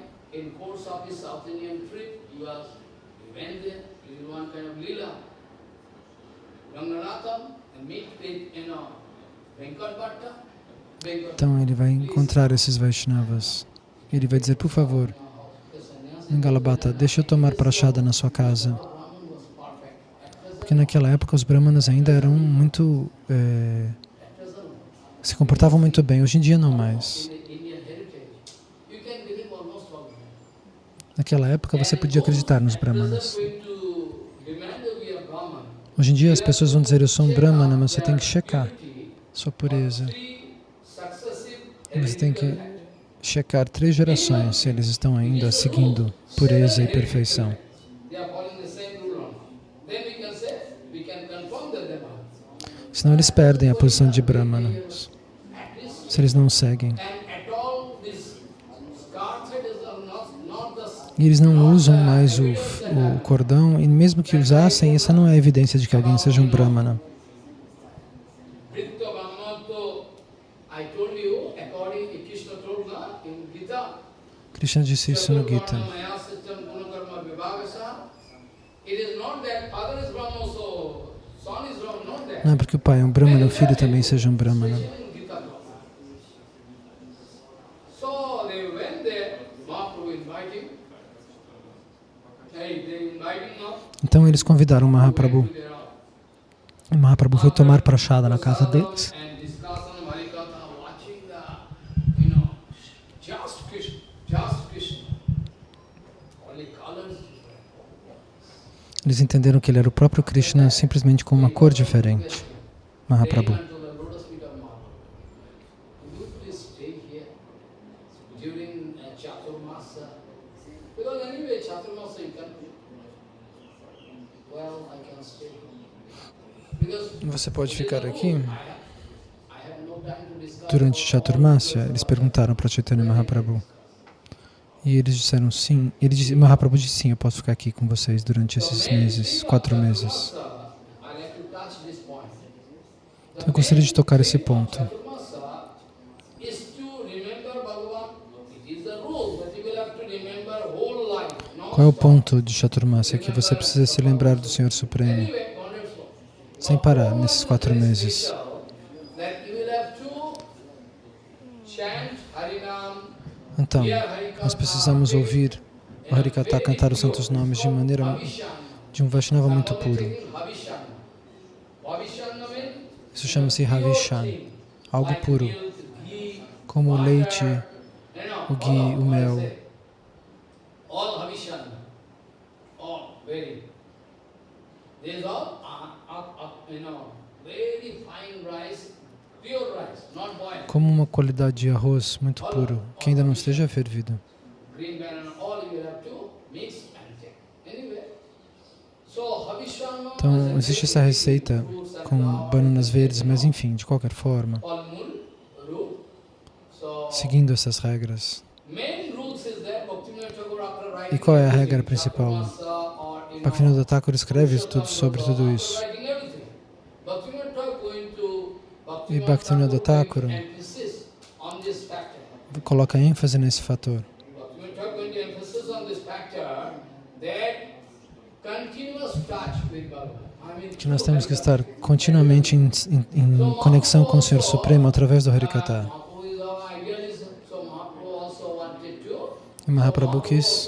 então ele vai encontrar esses Vaishnavas. Ele vai dizer, por favor, Galabata, deixa eu tomar prachada na sua casa. Porque naquela época os brahmanas ainda eram muito... É, se comportavam muito bem, hoje em dia não mais. Naquela época você podia acreditar nos brahmanas. Hoje em dia as pessoas vão dizer, eu sou um brahmana, mas você tem que checar sua pureza. Você tem que checar três gerações se eles estão ainda seguindo pureza e perfeição. Senão eles perdem a posição de brahmanas, se eles não seguem. E eles não usam mais o, o cordão, e mesmo que usassem, essa não é evidência de que alguém seja um brahmana. Krishna disse isso no Gita. Não é porque o pai é um brahmana, o filho também seja um brahmana. Então eles convidaram Mahaprabhu. E Mahaprabhu foi tomar prachada na casa deles. Eles entenderam que ele era o próprio Krishna simplesmente com uma cor diferente. Mahaprabhu. Pode ficar aqui? Durante Chaturmasya, eles perguntaram para Chaitanya Mahaprabhu. E eles disseram sim. Ele disse, Mahaprabhu disse sim, eu posso ficar aqui com vocês durante esses meses, quatro meses. Então, eu gostaria de tocar esse ponto. Qual é o ponto de Chaturmasya? Que você precisa se lembrar do Senhor Supremo, sem parar, nesses quatro meses. Então, nós precisamos ouvir o Harikata cantar os santos nomes de maneira de um Vaishnava muito puro. Isso chama-se Ravishan, algo puro, como o leite, o ghee, o mel. very fine rice como uma qualidade de arroz muito puro, que ainda não esteja fervido. Então, existe essa receita com bananas verdes, mas enfim, de qualquer forma, seguindo essas regras. E qual é a regra principal? Bhaktivinoda Thakur escreve tudo sobre tudo isso. E Bhaktivinoda Thakur coloca ênfase nesse fator. Que nós temos que estar continuamente em, em, em conexão com o Senhor Supremo através do Harikata. E Mahaprabhu quis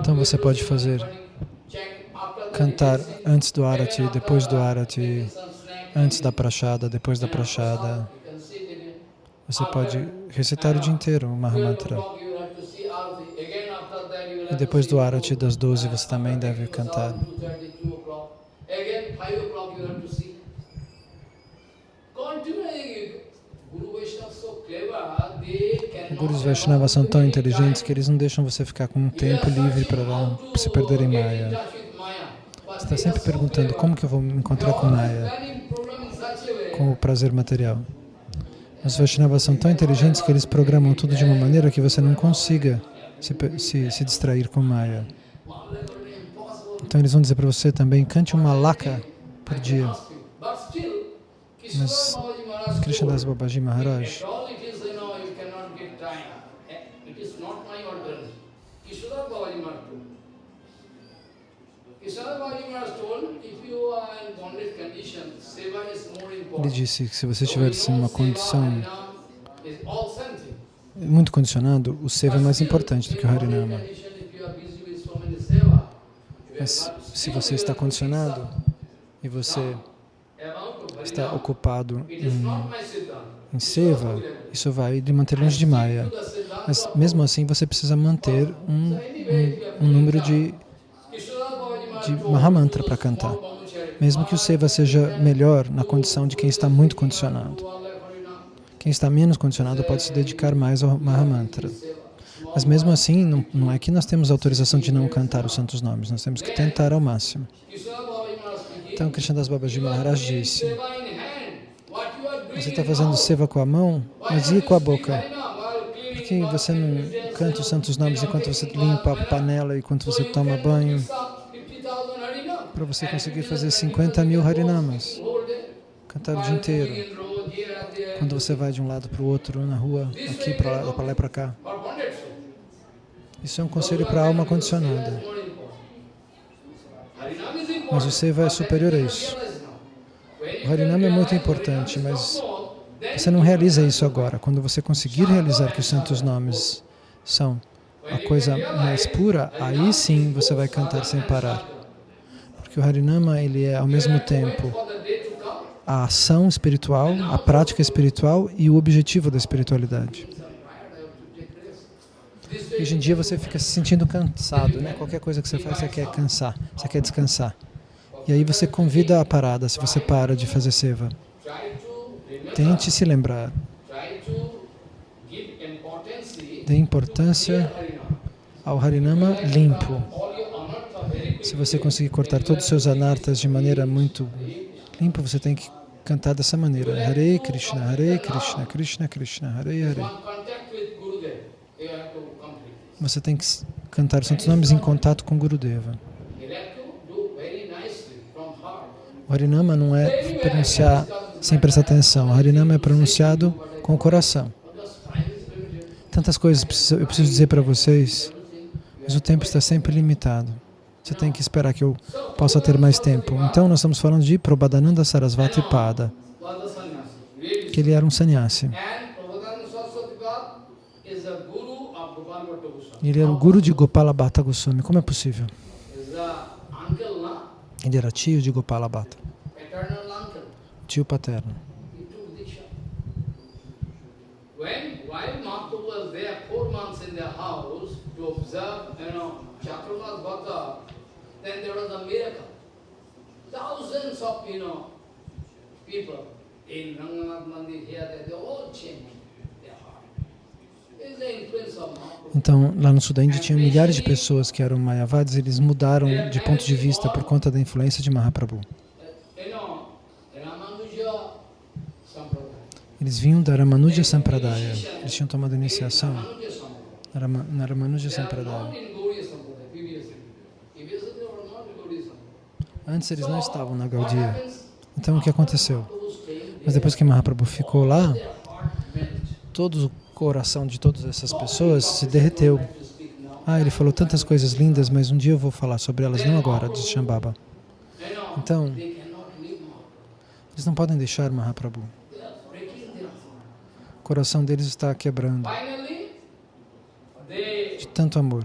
Então você pode fazer cantar antes do arati, depois do arati, antes da prachada, depois da prachada. Você pode recitar o dia inteiro o Mahamantra. E depois do arati das 12 você também deve cantar. Gurus Vaishnavas são tão inteligentes que eles não deixam você ficar com um tempo livre para se perder em Maya. Você está sempre perguntando como que eu vou me encontrar com Maya. com o prazer material. Os Vaishnavas são tão inteligentes que eles programam tudo de uma maneira que você não consiga se, se, se distrair com Maya. Então eles vão dizer para você também, cante uma laka por dia. Mas Krishna Das Babaji Maharaj Ele disse que se você estivesse em uma condição muito condicionado, o Seva é mais importante do que o Harinama. Mas se você está condicionado e você está ocupado em, em Seva, isso vai lhe manter longe de Maya. Mas mesmo assim você precisa manter um, um, um número de, de Mahamantra para cantar mesmo que o seva seja melhor na condição de quem está muito condicionado. Quem está menos condicionado pode se dedicar mais ao Mahamantra. Mas mesmo assim, não, não é que nós temos autorização de não cantar os santos nomes, nós temos que tentar ao máximo. Então, Krishnadas Babaji Maharaj disse, você está fazendo seva com a mão, mas e com a boca? Por que você não canta os santos nomes enquanto você limpa a panela, enquanto você toma banho? Para você conseguir fazer 50 mil harinamas, cantar o dia inteiro. Quando você vai de um lado para o outro, na rua, aqui, para lá, para lá e para cá. Isso é um conselho para a alma condicionada. Mas o Seva é superior a isso. O Harinama é muito importante, mas você não realiza isso agora. Quando você conseguir realizar que os santos nomes são a coisa mais pura, aí sim você vai cantar sem parar que o Harinama ele é ao mesmo tempo a ação espiritual, a prática espiritual e o objetivo da espiritualidade. Hoje em dia você fica se sentindo cansado, né? Qualquer coisa que você faz, você quer cansar, você quer descansar. E aí você convida a parada se você para de fazer seva. Tente se lembrar. Dê importância ao Harinama limpo. Se você conseguir cortar todos os seus anartas de maneira muito limpa, você tem que cantar dessa maneira. Hare Krishna, Hare Krishna, Krishna Krishna, Hare Hare. Você tem que cantar os santos nomes em contato com Gurudeva. O Harinama não é pronunciar sem prestar atenção. O Harinama é pronunciado com o coração. Tantas coisas eu preciso dizer para vocês, mas o tempo está sempre limitado. Você tem que esperar que eu possa ter mais tempo. Então, nós estamos falando de Prabhadananda Sarasvati Pada, que ele era um sannyasi. Ele era o guru de Gopala Bhatta Goswami. Como é possível? Ele era tio de Gopala Bhatta. Tio paterno. While Mahaprabhu was there four months in their house to observe, you Chaturmas Bhatta, then there was a miracle. Thousands of, you know, people in Ranganath Mandir here, they, they all changed. Então, lá no da Índia tinha milhares de pessoas que eram Mayavadis, eles mudaram de ponto de vista por conta da influência de Mahaprabhu. Eles vinham da Ramanuja Sampradaya, eles tinham tomado iniciação na Ramanuja Sampradaya. Antes eles não estavam na Gaudiya. Então o que aconteceu? Mas depois que Mahaprabhu ficou lá, todo o coração de todas essas pessoas se derreteu. Ah, ele falou tantas coisas lindas, mas um dia eu vou falar sobre elas, não agora, disse Shambhava. Então, eles não podem deixar Mahaprabhu. O coração deles está quebrando de tanto amor.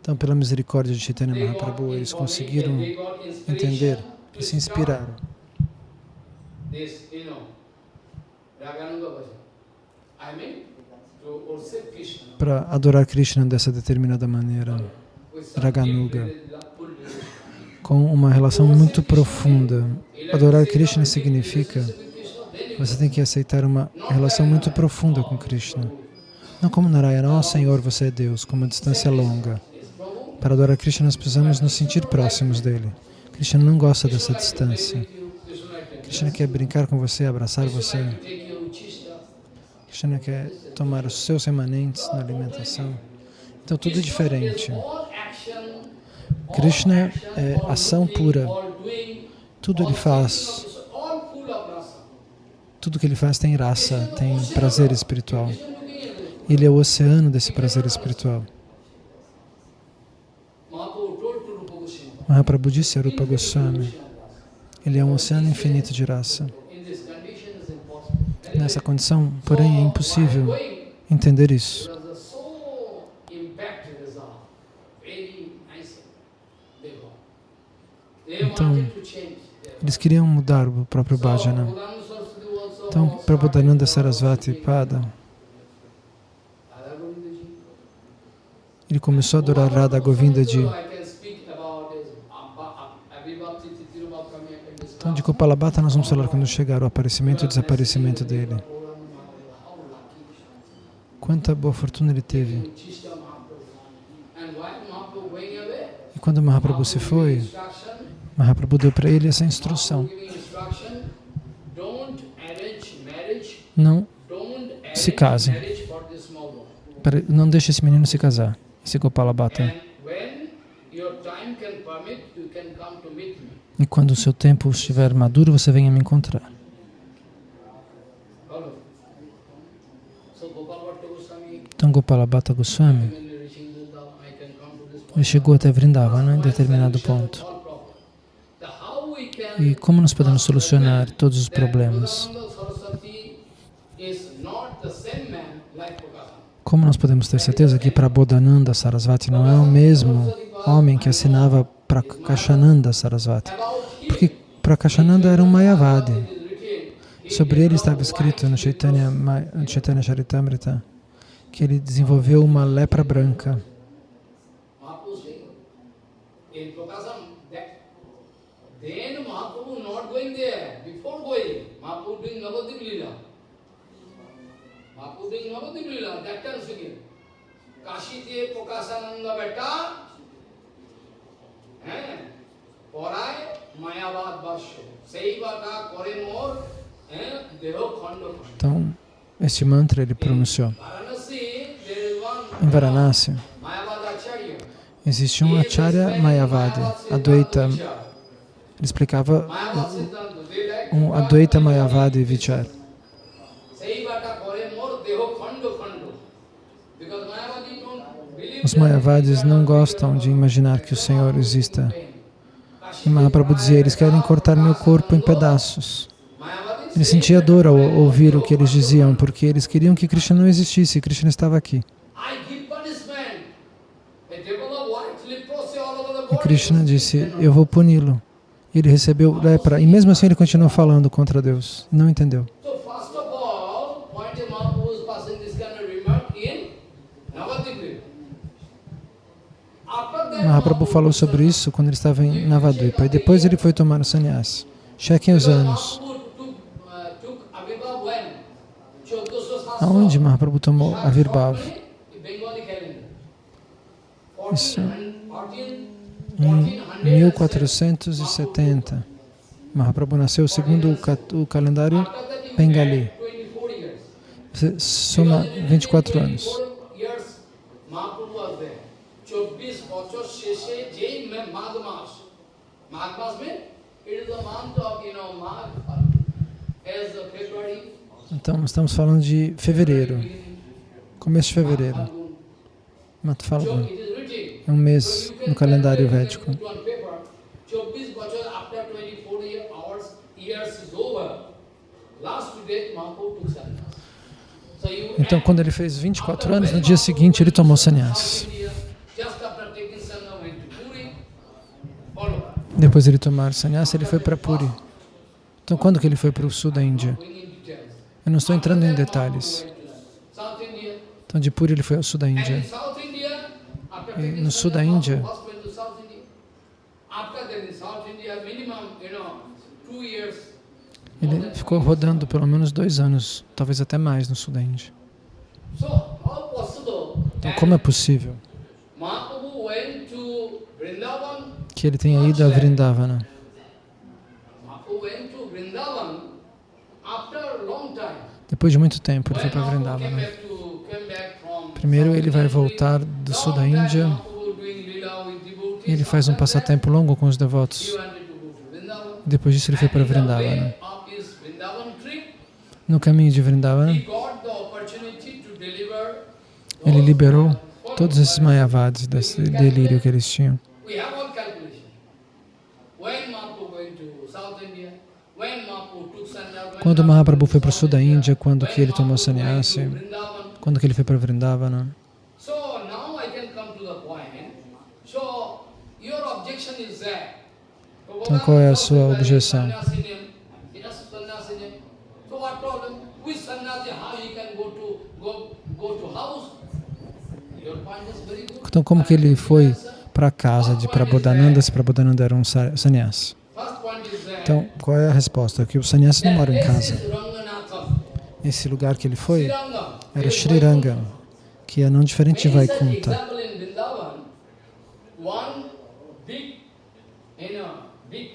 Então, pela misericórdia de Chaitanya Mahaprabhu, eles conseguiram entender e se inspiraram. Para adorar Krishna dessa determinada maneira, Raganuga, com uma relação muito profunda. Adorar Krishna significa você tem que aceitar uma relação muito profunda com Krishna. Não como Narayana, ó oh, Senhor, você é Deus, com uma distância longa. Para adorar Krishna, nós precisamos nos sentir próximos dele. Krishna não gosta dessa distância. Krishna quer brincar com você, abraçar você. Krishna quer tomar os seus remanentes na alimentação. Então tudo é diferente. Krishna é ação pura. Tudo ele faz. Tudo que ele faz tem raça, tem prazer espiritual. Ele é o oceano desse prazer espiritual. Mahaprabhu disse a Rupa Goswami, ele é um oceano infinito de raça. Nessa condição, porém, é impossível entender isso. Então, eles queriam mudar o próprio bhajana. Então, Prabhupada Sarasvati Pada, ele começou a adorar Radha Govinda Ji. Então, de Kopalabhata nós vamos falar quando chegar o aparecimento e o desaparecimento dele. Quanta boa fortuna ele teve. E quando Mahaprabhu se foi, Mahaprabhu deu para ele essa instrução. Não se case. Não deixe esse menino se casar, esse Gopalabhata. E quando o seu tempo estiver maduro, você venha me encontrar. Então Gopalabhata Goswami, ele chegou até Vrindavana em determinado ponto. E como nós podemos solucionar todos os problemas? Como nós podemos ter certeza que Prabodhananda Sarasvati não é o mesmo homem que assinava Prakashananda Sarasvati. Porque Prakashananda era um Mayavadi. Sobre ele estava escrito no Chaitanya, Charitamrita que ele desenvolveu uma lepra branca. Kashi Pokasananda পড়ায় মায়াবাদ বাস্য সেই বাটা করে মোর দেহ খণ্ড Então, este mantra ele pronunciou. Em Varanasi, existe um Acharya Mayavadi, Advaita, ele explicava um Advaita Mayavadi Vichar. Os Mayavadis não gostam de imaginar que o Senhor exista. E Mahaprabhu dizia, eles querem cortar meu corpo em pedaços. Ele sentia dor ao ouvir o que eles diziam, porque eles queriam que Krishna não existisse, Krishna estava aqui. E Krishna disse, eu vou puni-lo. Ele recebeu lepra, e mesmo assim ele continuou falando contra Deus. Não entendeu. Mahaprabhu falou sobre isso quando ele estava em Navadvipa, e depois ele foi tomar o sannyas. Chequem os anos. Aonde Mahaprabhu tomou a Virbhav? Isso em 1470. Mahaprabhu nasceu segundo o calendário bengali. Soma 24 anos. Então, estamos falando de fevereiro, começo de fevereiro. Mato Falgun. É um mês no calendário védico. Então, quando ele fez 24 anos, no dia seguinte ele tomou sannyas. Depois ele tomar sannyas, ele foi para Puri. Então, quando que ele foi para o sul da Índia? Eu não estou entrando em detalhes. Então, de Puri ele foi ao sul da Índia. E no sul da Índia, ele ficou rodando pelo menos dois anos, talvez até mais no sul da Índia. Então, como é possível? to Vrindavan. Que ele tenha ido a Vrindavana. Depois de muito tempo, ele foi para Vrindavana. Primeiro ele vai voltar do sul da Índia e ele faz um passatempo longo com os devotos. Depois disso ele foi para Vrindavana. No caminho de Vrindavana, ele liberou todos esses mayavadis desse delírio que eles tinham. We have all calculation. When Mahaprabhu went to South India, when Mahaprabhu took sannyas, when Quando Mahaprabhu foi para o sul da Índia, quando que ele tomou sannyasi, quando que ele foi para Vrindavana. Então, qual é a sua objeção? Então, como que ele foi para a casa de Prabodhananda se Prabodhananda era um sa- sannyasi? First point is that. Então, qual é a resposta? Que o sannyasi não mora em casa. Esse lugar que ele foi era Sriranga, que é não diferente de Vaikunta.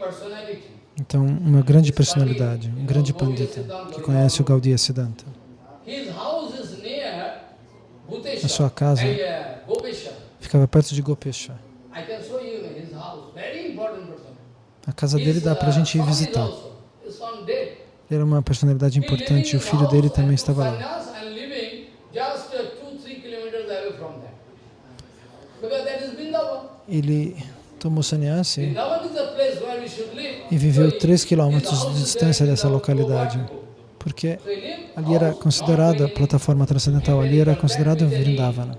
personality. Então, uma grande personalidade, um grande pandita, que conhece o Gaudiya Siddhanta. A sua casa Gopeshwar. ficava perto de Gopesha. I can show you his house. Very important person. A casa dele dá para a gente ir is visitar. era uma personalidade importante e o filho dele também estava lá. uh. Ele tomou sannyasi e viveu So he- 3 his quilômetros de is distância dessa localidade, porque ali era considerada, a plataforma transcendental ali era considerada Vrindavana.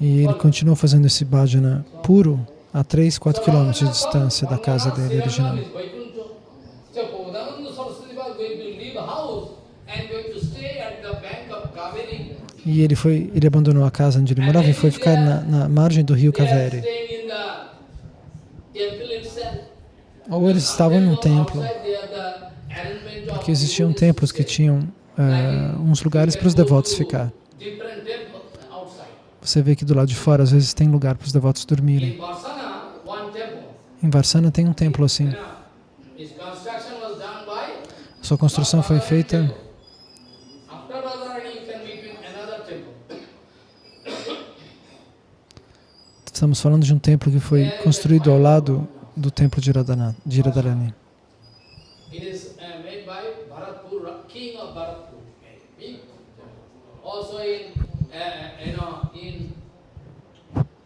E ele continuou fazendo esse bhajana puro a 3, 4 quilômetros de distância da casa dele original. E ele foi, ele abandonou a casa onde ele morava e foi ficar na, na margem do rio Kaveri. Ou eles estavam num templo, porque existiam templos que tinham eh, uns lugares para os devotos ficar. Você vê que do lado de fora às vezes tem lugar para os devotos dormirem. Em Varsana tem um templo assim. Sua construção foi feita. Estamos falando de um templo que foi construído ao lado do templo de Radharani. Uh. Also in, uh, you know, in in uh, Vrindavan you can go.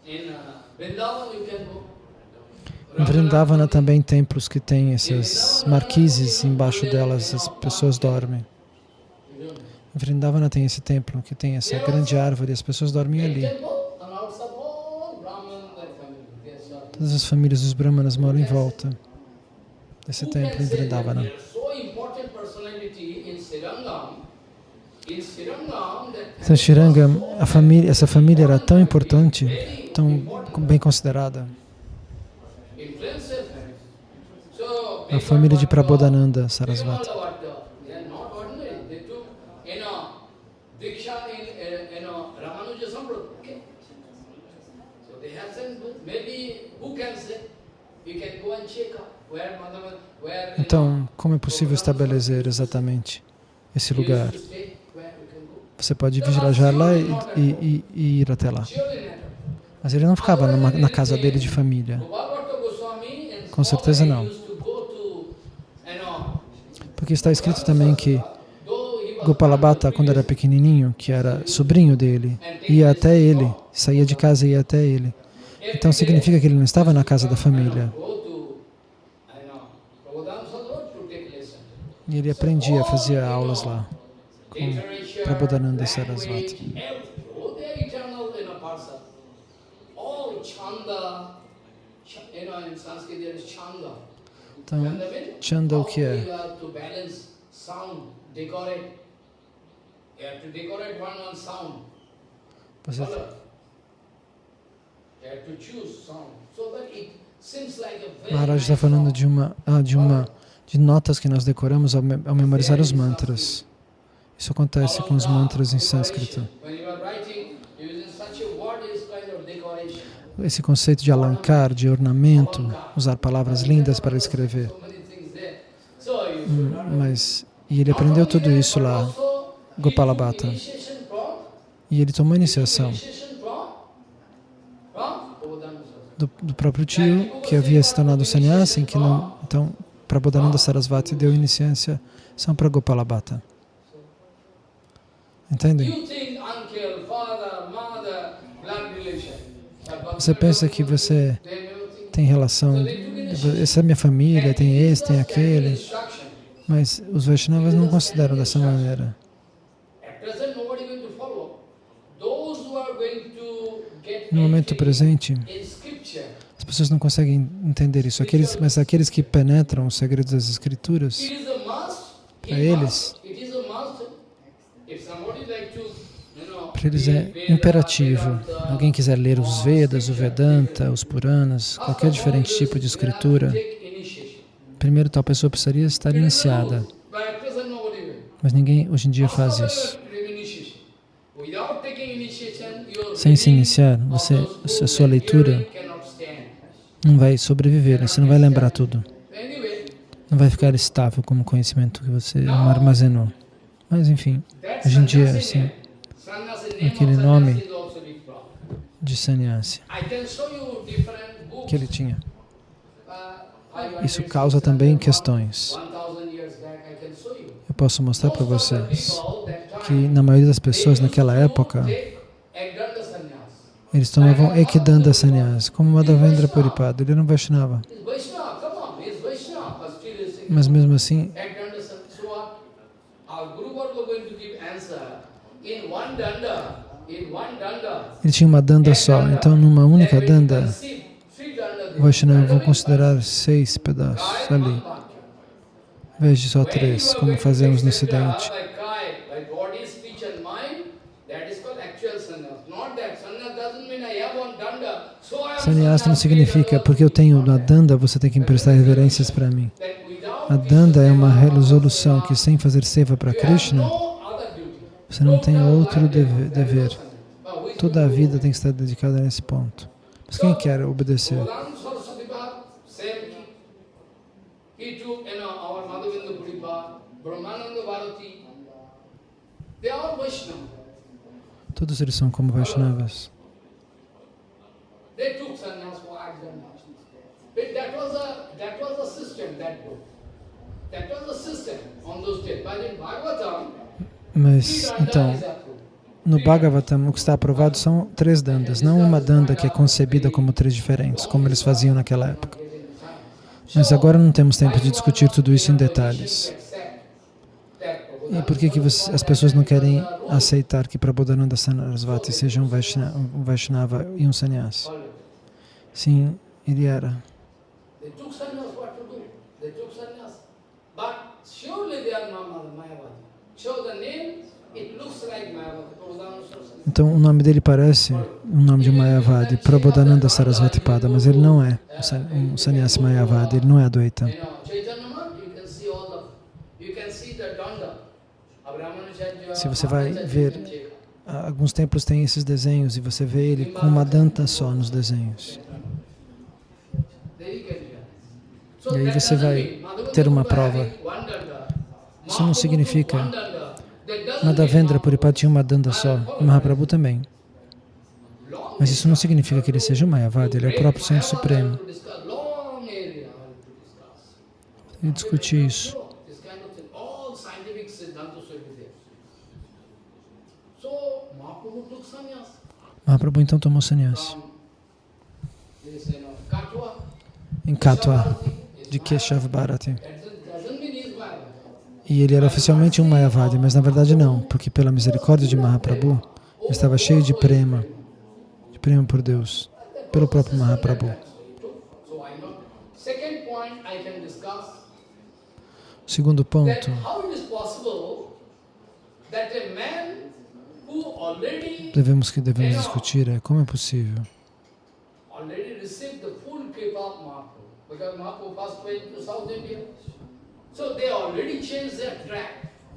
Em Vrindavana também templos que têm essas marquises embaixo delas, as pessoas dormem. Em Vrindavana tem esse templo que tem essa grande árvore as pessoas dormem ali. Todas as famílias dos Brahmanas moram em volta desse templo em Vrindavana. Então, Shirangam, família, essa família era tão importante, tão bem considerada. A família de Prabodhananda Sarasvati. Então, como é possível estabelecer exatamente esse lugar? Você pode viajar lá e- e- e ir até lá. Mas ele não ficava numa- na casa dele de família. Com certeza não. Porque está escrito também que Gopalabhata, quando era pequenininho, que era sobrinho dele, ia até ele, saía de casa e ia até ele. Então significa que ele não estava na casa da família. E ele aprendia, fazia aulas lá. Literature, Prabodhananda Sarasvati. everything. Oh, they are eternal in a person. All chanda, ch- you know, in Sanskrit there is chanda. Então, Chanda o que é? Você, very Maharaj está falando de uma, ah, de uma, de notas que nós decoramos ao memorizar os mantras. Isso acontece com os mantras em sânscrito. When you are writing, using such a word is kind of decoration. Esse conceito de alancar, de ornamento, usar palavras lindas para escrever. Hum, Mas, e ele aprendeu tudo isso lá, also Gopala Bhatta. initiation from E ele tomou iniciação do, do próprio tio, que havia se tornado sannyasi, que não, então, Prabodhananda Sarasvati deu iniciação para Gopala Bhatta. Entendem? Você pensa que você tem relação, essa é minha família, tem esse, tem aquele, mas os Vaishnavas não consideram dessa maneira. No momento presente, as pessoas não conseguem entender isso, aqueles, mas aqueles que penetram os segredos das escrituras. Para eles. must. It is a must. If somebody like to, eles é imperativo. Alguém quiser ler os Vedas, o Vedanta, os Puranas, qualquer diferente tipo de escritura, primeiro tal pessoa precisaria estar iniciada, mas ninguém hoje em dia faz isso. Sem se iniciar, você, a sua leitura não vai sobreviver, você não vai lembrar tudo, não vai ficar estável como conhecimento que você armazenou. Mas enfim, Hoje em dia, sannyasi assim, aquele nome- sannyasi de sannyasi que ele tinha. Isso causa também questões. 1000 years back, I can show you. Eu posso mostrar para vocês que na maioria das pessoas naquela época. Eles tomavam Ekdanda Sannyas, como Madhavendra Puripada. Ele um Vaishnava. Mas mesmo assim, Ekdanda sannyas. So what? Our Guru Varga going to give answer in one danda, in one danda. Ele tinha uma danda só. Então, numa única danda, o Vaishnava vão considerar seis pedaços ali, em vez de só três, como fazemos no Ocidente. Like Kai, like body, speech and mind, that is called actual sannyas. Not that. Sannyas doesn't mean I have one danda, so I am Sannyas não significa, porque eu tenho uma danda, você tem que prestar reverências para mim. A danda é uma resolução que sem fazer seva para Krishna. Você não tem outro deve- dever. Toda a vida tem que estar dedicada nesse ponto. Mas quem quer obedecer? Todos eles são como Vaishnavas. They took sannyas for exam. But that was a that was a system, that book. That was a system on those days. But in Bhagavatam, Mas, então, no Bhagavatam, o que está aprovado são três dandas, não uma danda que é concebida como três diferentes, como eles faziam naquela época. Mas agora não temos tempo de discutir tudo isso em detalhes. E por que, que você- as pessoas não querem aceitar que Prabodhananda Sarasvati seja um Vaishna- um Vaishnava e um sannyasi? Sim, ele era. They took sannyas what to do. They took sannyas. But surely they are not Mayavadi. Show the name, it looks like Mayavadi. Prabhupada Saraswati. Então o nome dele parece o nome de um Mayavadi, Prabodhananda Sarasvati Pada, mas ele não é um san- sannyasi Mayavadi, ele não é Advaita. Se você vai ver- Alguns templos têm esses desenhos e você vê ele com uma danta só nos desenhos. E aí você vai ter uma prova. Isso não significa Madhavendra mean Puripada tinha uma danda só e Mahaprabhu também. Mas isso não significa que ele seja um Mayavadi, ele é o próprio Senhor Supremo. E discutir isso. Mahaprabhu então tomou sannyasi em Katwa, de Keshav Bharati. That doesn't mean he's Mayavadi. E ele era oficialmente um Mayavadi, mas na verdade não, porque pela misericórdia de Mahaprabhu, ele estava cheio de prema, de prema por Deus, pelo próprio Mahaprabhu. Segundo ponto, devemos que devemos discutir é como é possível already received the full kripa of Mahaprabhu because Mahaprabhu first went to South India.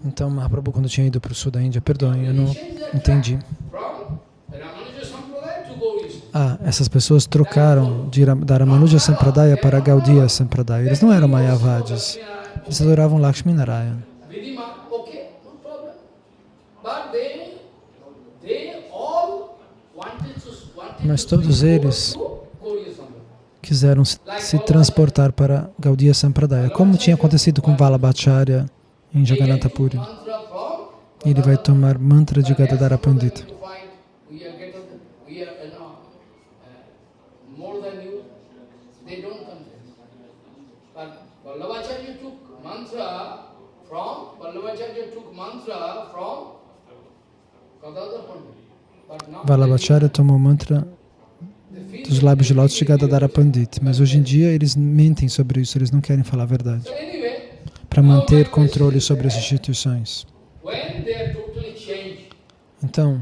Então, Mahaprabhu, quando tinha ido para o sul da Índia, perdoem, eu não entendi. Ah, essas pessoas trocaram de da Ramanuja Sampradaya para Gaudiya Sampradaya. Eles não eram Mayavadis, eles adoravam Lakshmi Narayana. Wanted Mas to todos eles. Quiseram se, se transportar para Gaudiya Sampradaya, como tinha acontecido com Vallabhacharya em Jagannatha Puri. Ele vai tomar mantra de Gadadara Pandita. Vallabhacharya tomou mantra dos lábios de lótus de Gadadara Pandit, mas hoje em dia eles mentem sobre isso, eles não querem falar a verdade, para manter controle sobre as instituições. Então,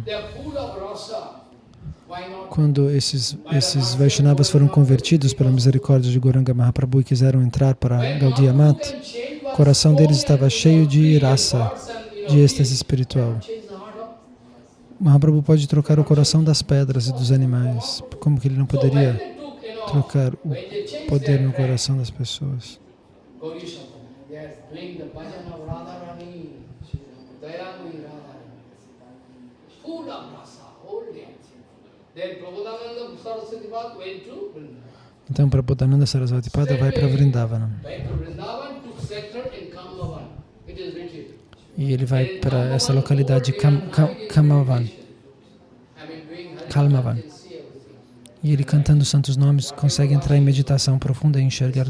quando esses, esses Vaishnavas foram convertidos pela misericórdia de Goranga Mahaprabhu e quiseram entrar para Gaudiya Mat, o coração deles estava cheio de raça, de êxtase espiritual. Mahaprabhu pode trocar o coração das pedras e dos animais. Como que ele não poderia trocar o poder no coração das pessoas? Então, Prabodhananda Sarasvati Pada vai para Vrindavana. E ele vai para essa localidade Kam, Kamavan, Kalmavan. E ele cantando os santos nomes consegue entrar em meditação profunda e enxergar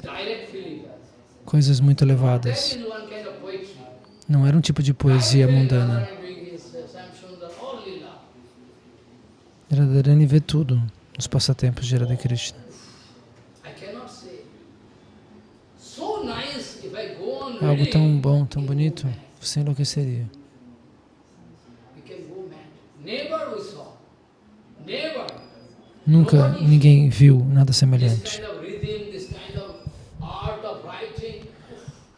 coisas muito elevadas. Não era um tipo de poesia mundana. Radharani vê tudo nos passatempos de Radha Krishna. Algo tão bom, tão bonito, você enlouqueceria. Nunca ninguém viu nada semelhante.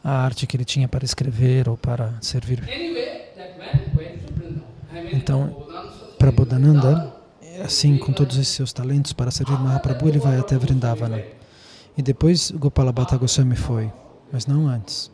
A arte que ele tinha para escrever ou para servir. Então, Prabodhananda, assim com todos esses seus talentos para servir Mahaprabhu, ele vai até Vrindavana. E depois Gopala Bhatta Goswami foi, mas não antes.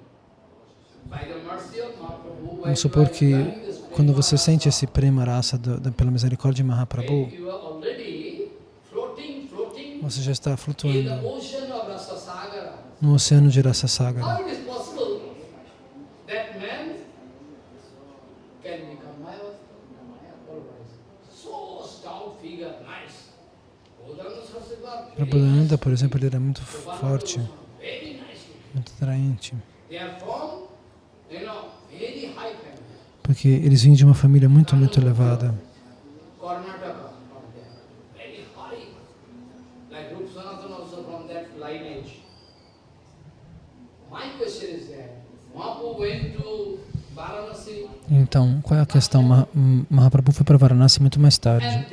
Vamos supor que quando você sente esse prema raça do, do, pela misericórdia de Mahaprabhu, você já está flutuando no oceano de Rasa Sagara. Prabhupada, por exemplo, ele era muito forte, muito atraente. Porque eles vinham de uma família muito, muito elevada. Então, qual é a questão? Mahaprabhu foi para Varanasi muito mais tarde.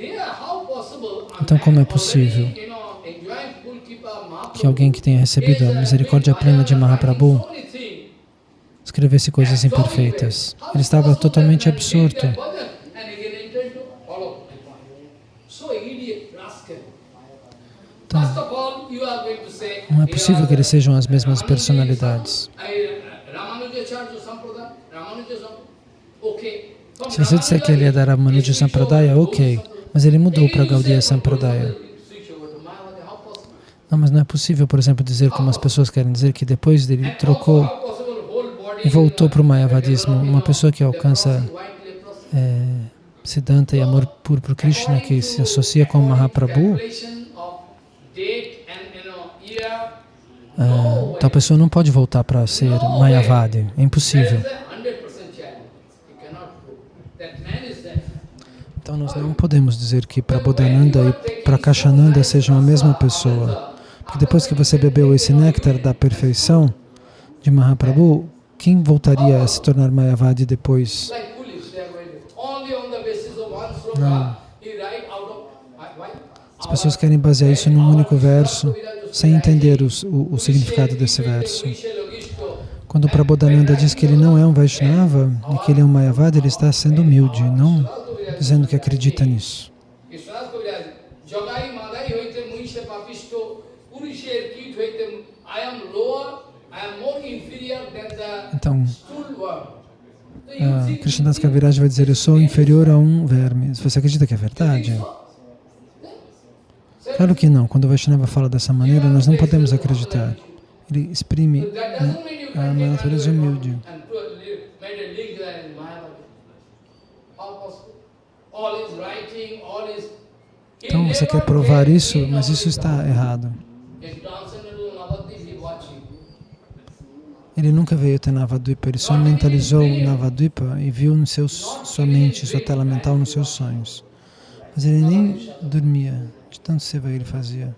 Então, como é possível que alguém que tenha recebido a misericórdia plena de Mahaprabhu escrevesse coisas imperfeitas? Ele estava totalmente absorto. Então, não é possível que eles sejam as mesmas personalidades. Se você disser que ele é da Ramanuja Sampradaya, ok, mas ele mudou para Gaudiya Sampradaya. Não, mas não é possível, por exemplo, dizer como as pessoas querem dizer que depois dele trocou voltou para o Mayavadismo. Uma pessoa que alcança é, Siddhanta e amor puro por Krishna, que se associa com Mahaprabhu, ah, tal pessoa não pode voltar para ser Mayavadi. É impossível. Então nós não podemos dizer que Prabodhananda e Prakashananda sejam a mesma pessoa. Porque depois que você bebeu esse néctar da perfeição de Mahaprabhu, quem voltaria a se tornar Mayavadi depois? Não. As pessoas querem basear isso num único verso, sem entender o, o, o significado desse verso. Quando o Prabodhananda diz que ele não é um Vaishnava e que ele é um Mayavadi, ele está sendo humilde, não dizendo que acredita nisso. Então, uh, Krishnadas Kaviraj vai dizer, eu sou inferior a um verme. Você acredita que é verdade? Claro que não. Quando o Vaishnava fala dessa maneira, nós não podemos acreditar. Ele exprime a natureza humilde. Então você quer provar isso, mas isso está errado. Ele nunca veio até Navadvipa, ele só mentalizou Navadvipa e viu no seu, sua mente, sua tela mental nos seus sonhos. Mas ele nem dormia, de tanto seva ele fazia.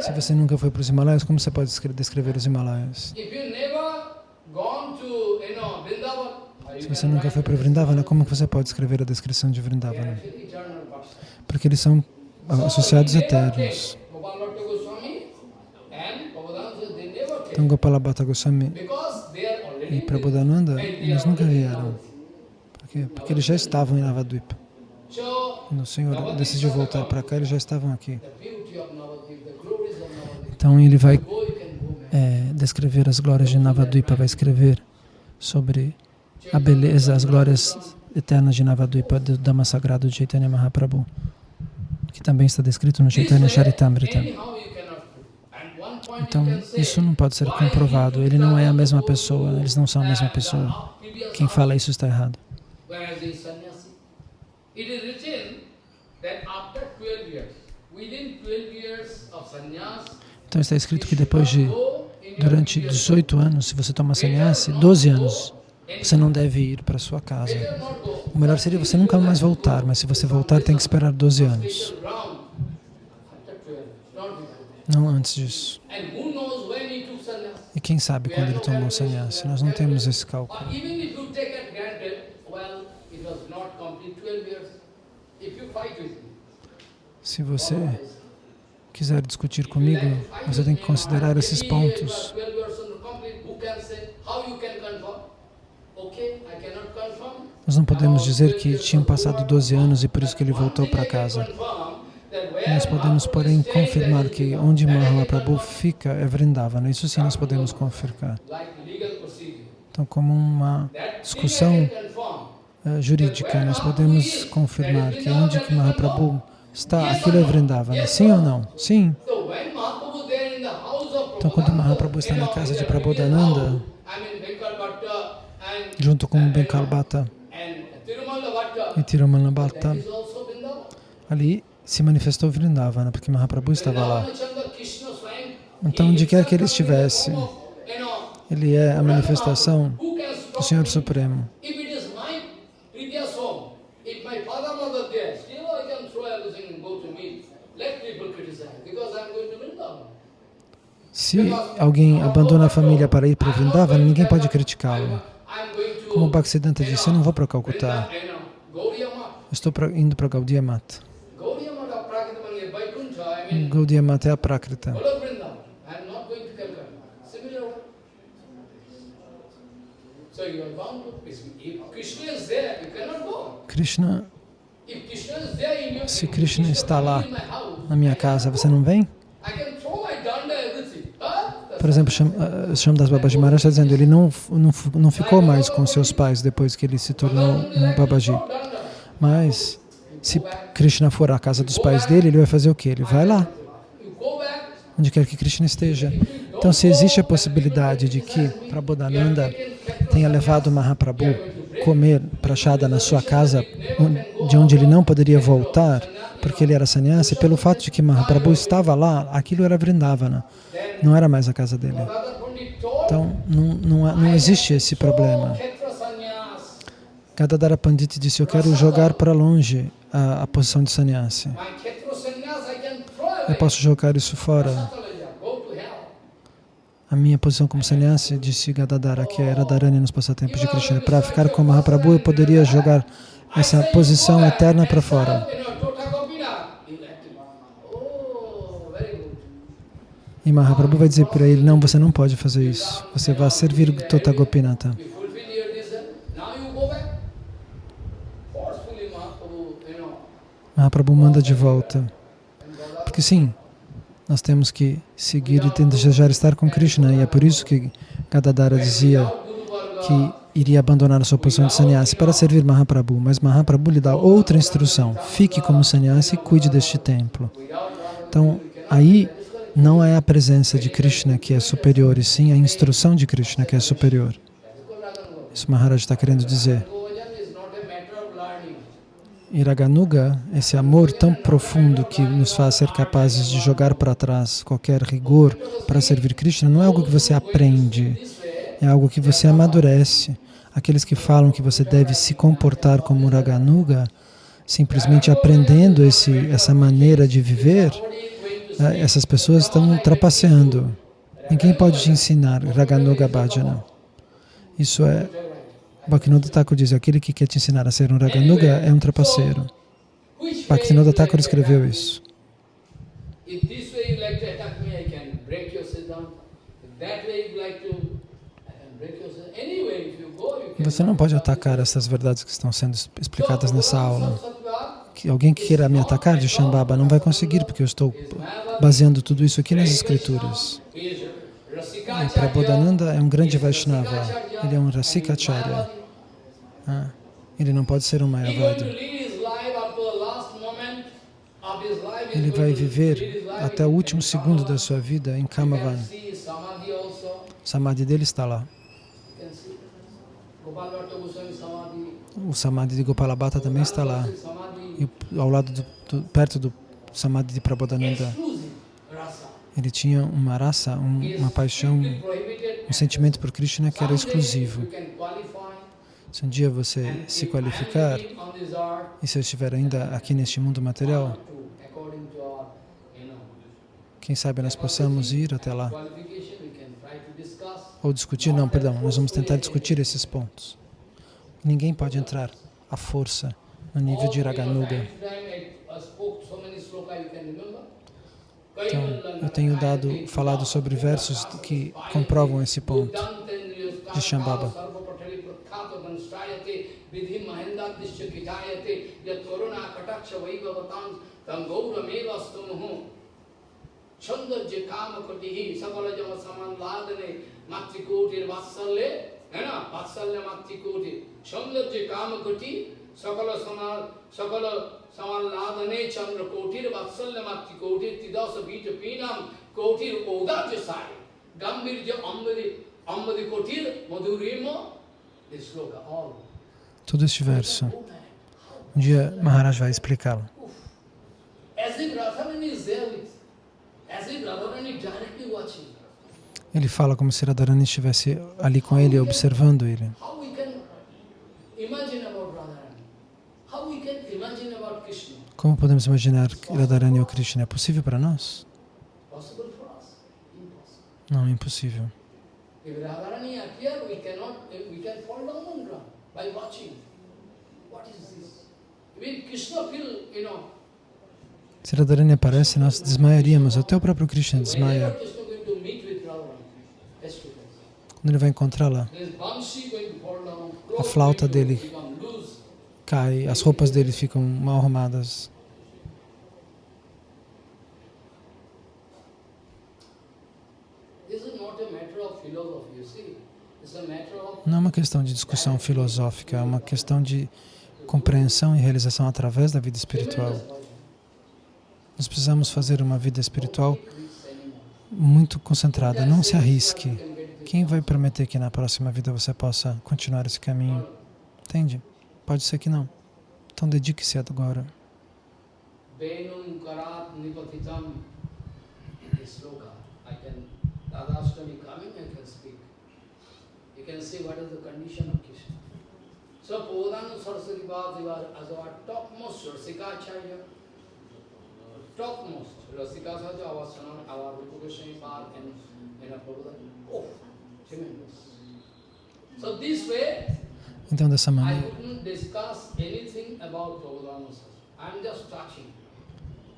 Se você nunca foi para os Himalaias, como você pode descrever os Himalaias? Se você nunca foi para Vrindavana, como você pode escrever a descrição de Vrindavana? Porque eles são associados eternos. Então Gopala Bhatta Goswami e Prabodhananda, eles nunca vieram. Por quê? Porque eles já estavam em Navadvipa. Quando o Senhor decidiu voltar para cá, eles já estavam aqui. Então ele vai é, descrever as glórias de Navadvipa, vai escrever sobre a beleza, as glórias eternas de Navadvipa, do Dhamma Sagrado de Chaitanya Mahaprabhu, que também está descrito no Chaitanya Charitamrita. Então, isso não pode ser comprovado. Ele não é a mesma pessoa, eles não são a mesma pessoa. Quem fala isso está errado. Então está escrito que depois de, durante 18 anos, se você toma sannyasi, 12 anos, você não deve ir para sua casa. O melhor seria você nunca mais voltar, mas se você voltar, tem que esperar 12 anos. Não antes disso. E quem sabe quando ele tomou sannyasi? Nós não temos esse cálculo. Se você quiser discutir comigo, você tem que considerar esses pontos. Nós não podemos dizer que tinham passado 12 anos e por isso que ele voltou para casa. Nós podemos, porém, confirmar que onde Mahaprabhu fica é Vrindavana. Isso sim nós podemos confirmar. Então, como uma discussão uh, jurídica, nós podemos confirmar que onde que Mahaprabhu está, aquilo é Vrindavana. Sim ou não? Sim. Então, quando Mahaprabhu está na casa de Prabodhananda, junto com Benkalbata e Tirumalabhata, ali se manifestou Vrindavana, porque Mahaprabhu estava lá. Então, onde quer que ele estivesse, ele é a manifestação do Senhor Supremo. Se alguém abandona a família para ir para Vrindavana, ninguém pode criticá-lo. Como o Bhaktisiddhanta disse, eu não vou para Calcutá, estou indo para Gaudiya Mata. Gaudiya Mata é a Prakrita. Krishna, se Krishna está lá na minha casa, você não vem? Por exemplo, Shamdas Babaji Maharaj está dizendo ele não, não, não ficou mais com seus pais depois que ele se tornou um Babaji. Mas, se Krishna for à casa dos pais dele, ele vai fazer o quê? Ele vai lá, onde quer que Krishna esteja. Então, se existe a possibilidade de que Prabodhananda tenha levado Mahaprabhu comer prachada na sua casa, de onde ele não poderia voltar, porque ele era sannyasi, pelo fato de que Mahaprabhu estava lá, aquilo era Vrindavana, não era mais a casa dele. Então, não, não, não existe esse problema. Gadadhara Pandit disse, eu quero jogar para longe a, a posição de sannyasi. Eu posso jogar isso fora. A minha posição como sannyasi, disse Gadadhara, que era Dharani nos passatempos de Krishna, para ficar com Mahaprabhu, eu poderia jogar essa posição eterna para fora. E Mahaprabhu vai dizer para ele, não, você não pode fazer isso. Você vai servir Tota Gopinata. You fulfill your desire. Now you go back. Forcefully, Mahaprabhu, you know. Mahaprabhu manda de volta. Porque sim, nós temos que seguir e desejar estar com Krishna. E é por isso que Gadadhara dizia que iria abandonar a sua posição de sannyasi para servir Mahaprabhu. Mas Mahaprabhu lhe dá outra instrução. Fique como sannyasi e cuide deste templo. Então, aí não é a presença de Krishna que é superior, e sim a instrução de Krishna que é superior. Isso Maharaj está querendo dizer. Bhojan is not a matter of learning. Iraganuga, esse amor tão profundo que nos faz ser capazes de jogar para trás qualquer rigor para servir Krishna, não é algo que você aprende, é algo que você amadurece. Aqueles que falam que você deve se comportar como Iraganuga, simplesmente aprendendo esse, essa maneira de viver, eh, essas pessoas estão trapaceando. Ninguém pode te ensinar Raganuga Bhajana. Isso é Bhaktivinoda Thakur diz, aquele que quer te ensinar a ser um Raganuga é um trapaceiro. Bhaktivinoda Thakur escreveu isso. Você não pode atacar essas verdades que estão sendo explicadas nessa aula. Que alguém que queira me atacar de Shambhava não vai conseguir, porque eu estou baseando tudo isso aqui nas escrituras. E Prabodhananda é um grande Vaishnava. Ele é um Rasikacharya. Ah, ele não pode ser um Mayavadi. Ele vai viver até o último segundo da sua vida em Kamavan. Samadhi dele está lá. O Samadhi de Gopalabhata também está lá. E ao lado, do, do- perto do Samadhi de Prabodhananda, ele tinha uma raça, um- uma paixão, um sentimento por Krishna que era exclusivo. Se um dia você se qualificar, e se eu estiver ainda aqui neste mundo material, quem sabe nós possamos ir até lá. Ou discutir, não, perdão, nós vamos tentar discutir esses pontos. Ninguém pode entrar à força no nível de Raganuga. Então, eu tenho dado, falado sobre versos que comprovam esse ponto de Shambhava. Chandajya Samanladane Chandra Kotir Kotir Tidasa Vita Pinam Kotir Sai Gambirja Kotir This all. Todo este verso, um dia Maharaj vai explicá-lo. Ele fala como se Radharani estivesse ali com ele, observando ele. Como podemos imaginar Radharani ou Krishna é possível para nós? Não, é impossível. Se Radharani aparece, nós desmaiaríamos. Até o próprio Krishna desmaia quando ele vai encontrá-la. A flauta dele cai, as roupas dele ficam mal arrumadas. This is not a matter of philosophy, you see. It's a matter of Não é uma questão de discussão filosófica, é uma questão de compreensão e realização através da vida espiritual. Nós precisamos fazer uma vida espiritual muito concentrada. Não se arrisque. Quem vai prometer que na próxima vida você possa continuar esse caminho? Entende? Pode ser que não. Então dedique-se agora. Sloka. I can, Radhastami coming, I can speak. You can see what is the condition of Krishna. So Pradhananda Saraswati Bhagavad as our topmost Rasikacharya, topmost Rasikacharya, our son, our Rupa Goswami and know, Prabhupada. Oh, tremendous. So this way, Então, dessa I maneira, couldn't discuss anything about Prabhupada I'm just touching.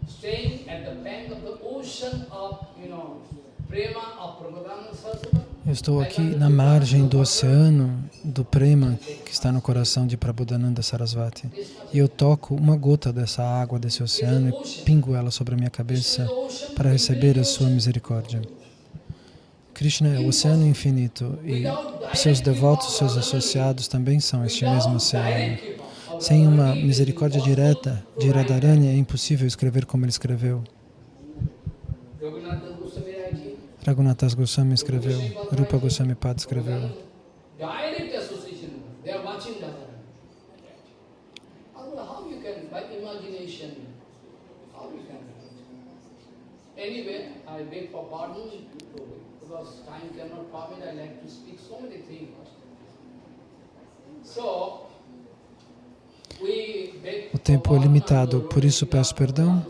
Staying at the bank of the ocean of, you know, prema of Prabhupada Saraswati. Eu estou aqui na margem do oceano do prema que está no coração de Prabhudananda Sarasvati. E eu toco uma gota dessa água desse oceano e pingo ela sobre a minha cabeça para receber a sua misericórdia. Krishna é o oceano infinito e seus devotos, seus associados também são este mesmo oceano. Sem uma misericórdia direta de Radharani é impossível escrever como ele escreveu. Raghunathas Goswami escreveu, Rupa Goswami Pad escreveu. O tempo é limitado, por isso peço perdão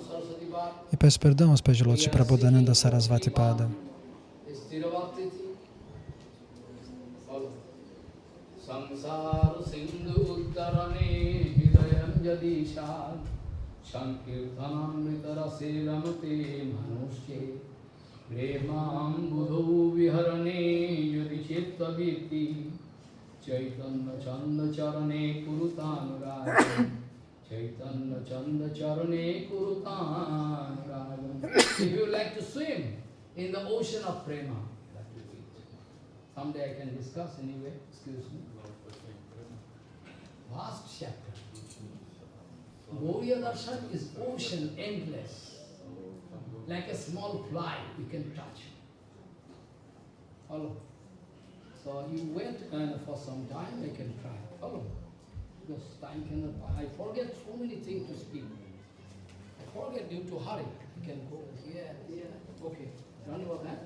e peço perdão aos pés de lótus de Sarasvati Pada. स्थिरवर्ती थी और संसार सिंधु उत्तरणे हृदय यदीशा संकीर्तनामृतरसे रमते मनुष्ये प्रेमाबुधौ विहरणे यदि चित्तवीति चैतन्यचन्दचरणे कुरुतानुरागम् चैतन्यचन्दचरणे कुरुतानुरागम् If you like to swim, in the ocean of prema. Someday I can discuss anyway, excuse me. Vast chapter. Gauriya Darshan is ocean, endless. Like a small fly you can touch. Follow? So you wait and for some time I can try. Follow? Because time cannot, I forget so many things to speak. I forget due to hurry. You can go here, here. Okay. Done about that?